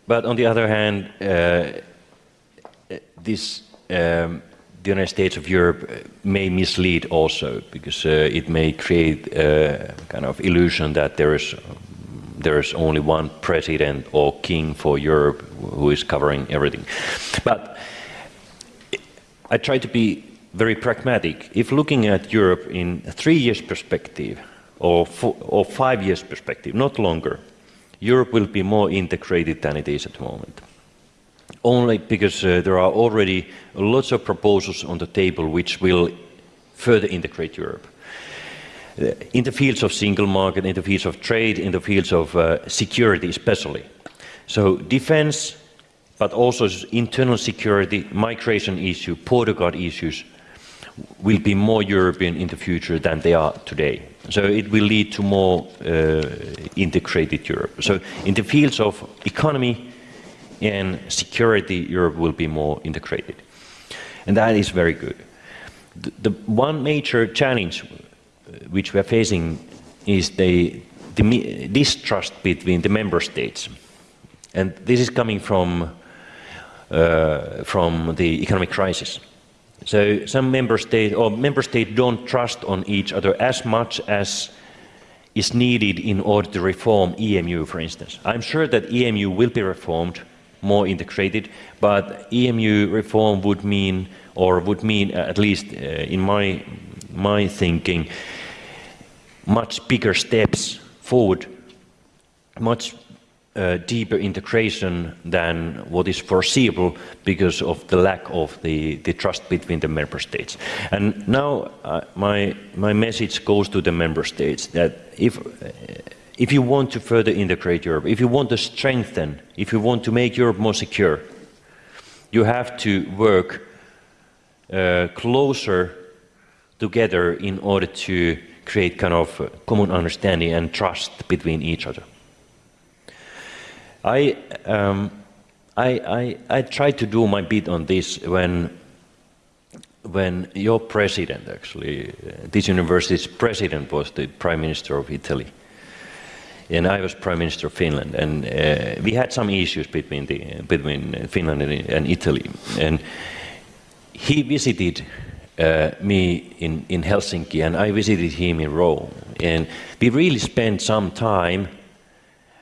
but on the other hand, uh, this um, the United States of Europe uh, may mislead also because uh, it may create a kind of illusion that there is there is only one president or king for Europe who is covering everything. But I try to be very pragmatic. If looking at Europe in three years perspective or, fo- or five years perspective, not longer, Europe will be more integrated than it is at the moment. Only because uh, there are already lots of proposals on the table which will further integrate Europe. Uh, in the fields of single market, in the fields of trade, in the fields of uh, security especially. So defense, but also internal security, migration issue, border guard issues will be more European in the future than they are today. So it will lead to more uh, integrated Europe. So in the fields of economy and security, Europe will be more integrated. And that is very good. The, the one major challenge uh, which we are facing is the, the distrust between the member states. And this is coming from, uh, from the economic crisis. So some member states or member states don't trust on each other as much as is needed in order to reform EMU, for instance. I'm sure that EMU will be reformed, more integrated, but EMU reform would mean, or would mean, uh, at least uh, in my my thinking, much bigger steps forward, much uh, deeper integration than what is foreseeable because of the lack of the, the trust between the member states. And now uh, my, my message goes to the member states that if, uh, if you want to further integrate Europe, if you want to strengthen, if you want to make Europe more secure, you have to work uh, closer together in order to create kind of common understanding and trust between each other. I, um, I, I, I tried to do my bit on this when, when your president, actually, uh, this university's president was the Prime Minister of Italy. And I was Prime Minister of Finland, and uh, we had some issues between, the, between Finland and, and Italy. And he visited uh, me in, in Helsinki, and I visited him in Rome. And we really spent some time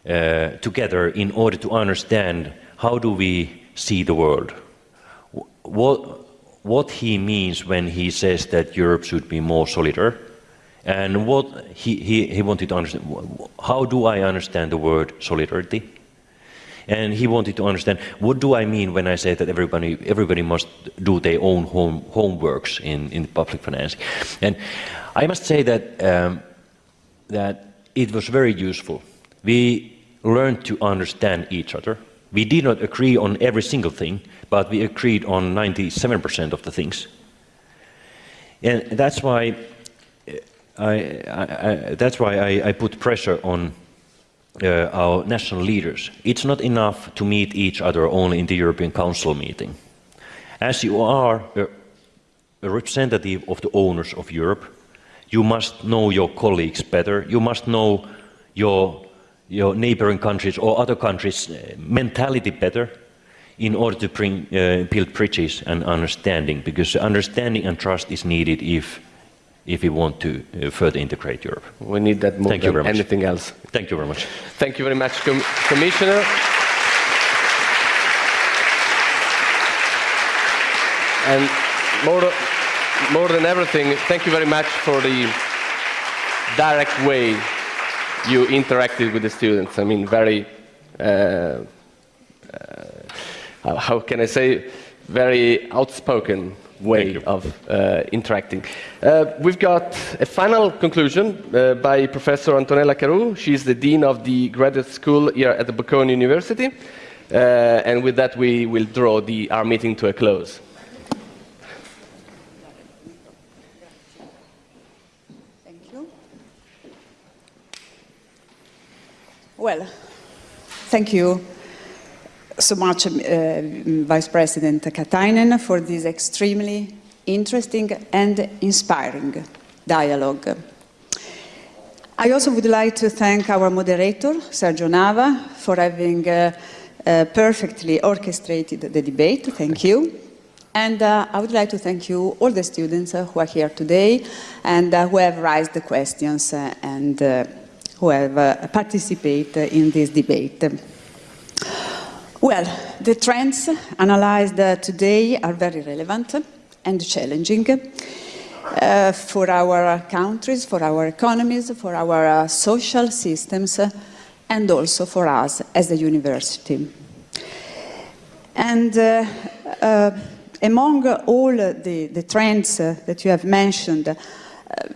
uh, together in order to understand how do we see the world. What, what he means when he says that Europe should be more solidar, and what he, he, he wanted to understand, how do I understand the word solidarity? And he wanted to understand, what do I mean when I say that everybody, everybody must do their own home, homeworks in, in public finance? And I must say that, um, that it was very useful. We learned to understand each other. We did not agree on every single thing, but we agreed on 97% of the things. And that's why I, I, I that's why I, I, put pressure on uh, our national leaders. It's not enough to meet each other only in the European Council meeting. As you are a, a representative of the owners of Europe, you must know your colleagues better. You must know your your neighboring countries or other countries' uh, mentality better in order to bring, uh, build bridges and understanding, because understanding and trust is needed if, if we want to uh, further integrate Europe. We need that more Thank than you very anything much. else. Thank you very much. Thank you very much, Com Commissioner. And more, more than everything, thank you very much for the direct way you interacted with the students. I mean, very, uh, uh, how can I say, very outspoken way of uh, interacting. Uh, we've got a final conclusion uh, by Professor Antonella Caru. She's the Dean of the Graduate School here at the Bocconi University. Uh, and with that, we will draw the, our meeting to a close. Well, thank you so much, uh, Vice President Katainen, for this extremely interesting and inspiring dialogue. I also would like to thank our moderator, Sergio Nava, for having uh, uh, perfectly orchestrated the debate. Thank you. And uh, I would like to thank you, all the students uh, who are here today and uh, who have raised the questions and who have uh, participated in this debate. Well, the trends analyzed uh, today are very relevant and challenging uh, for our countries, for our economies, for our uh, social systems, uh, and also for us as a university. And uh, among all the, the trends that you have mentioned,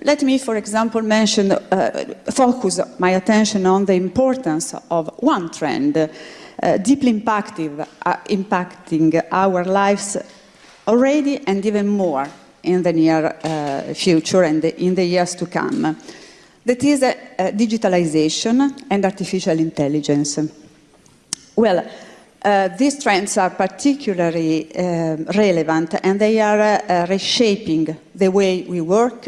let me, for example, mention, uh, focus my attention on the importance of one trend, uh, deeply uh, impacting our lives already and even more in the near uh, future and in the years to come. That is digitalization and artificial intelligence. Well, uh, these trends are particularly uh, relevant and they are uh, reshaping the way we work,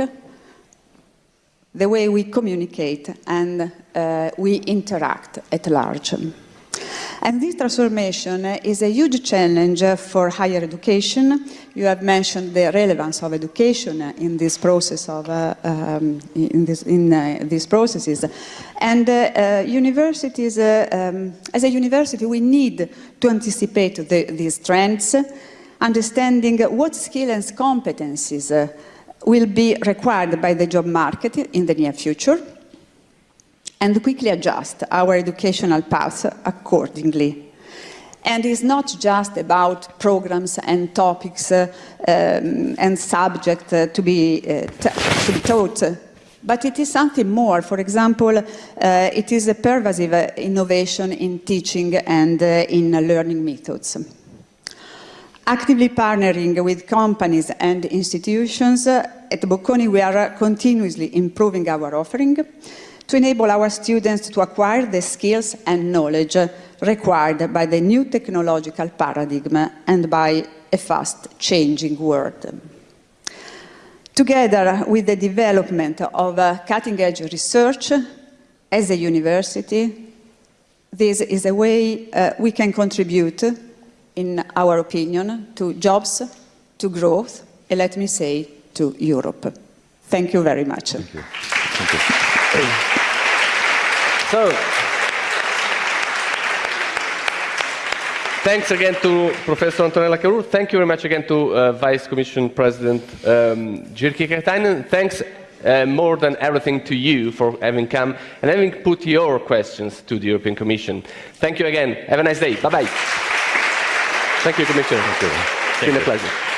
the way we communicate and uh, we interact at large. And this transformation is a huge challenge for higher education. You have mentioned the relevance of education in this process of uh, um, in, this, in uh, these processes, and uh, uh universities. Uh, um, as a university, we need to anticipate the, these trends, understanding what skills and competencies will be required by the job market in the near future and quickly adjust our educational paths accordingly. And it's not just about programs and topics uh, um, and subjects uh, to, uh, to be taught, but it is something more. For example, uh, it is a pervasive uh, innovation in teaching and uh, in learning methods. Actively partnering with companies and institutions, at Bocconi we are continuously improving our offering to enable our students to acquire the skills and knowledge required by the new technological paradigm and by a fast-changing world. Together with the development of uh, cutting-edge research as a university, this is a way uh, we can contribute, in our opinion, to jobs, to growth, and let me say, to Europe. Thank you very much. Thank you. Thank you. So, Thanks again to Professor Antonella Caru. Thank you very much again to uh, Vice Commission President um, Jyrki Katainen. Thanks uh, more than everything to you for having come and having put your questions to the European Commission. Thank you again. Have a nice day. Bye-bye. Thank you, Commissioner. Thank you. It's been a pleasure.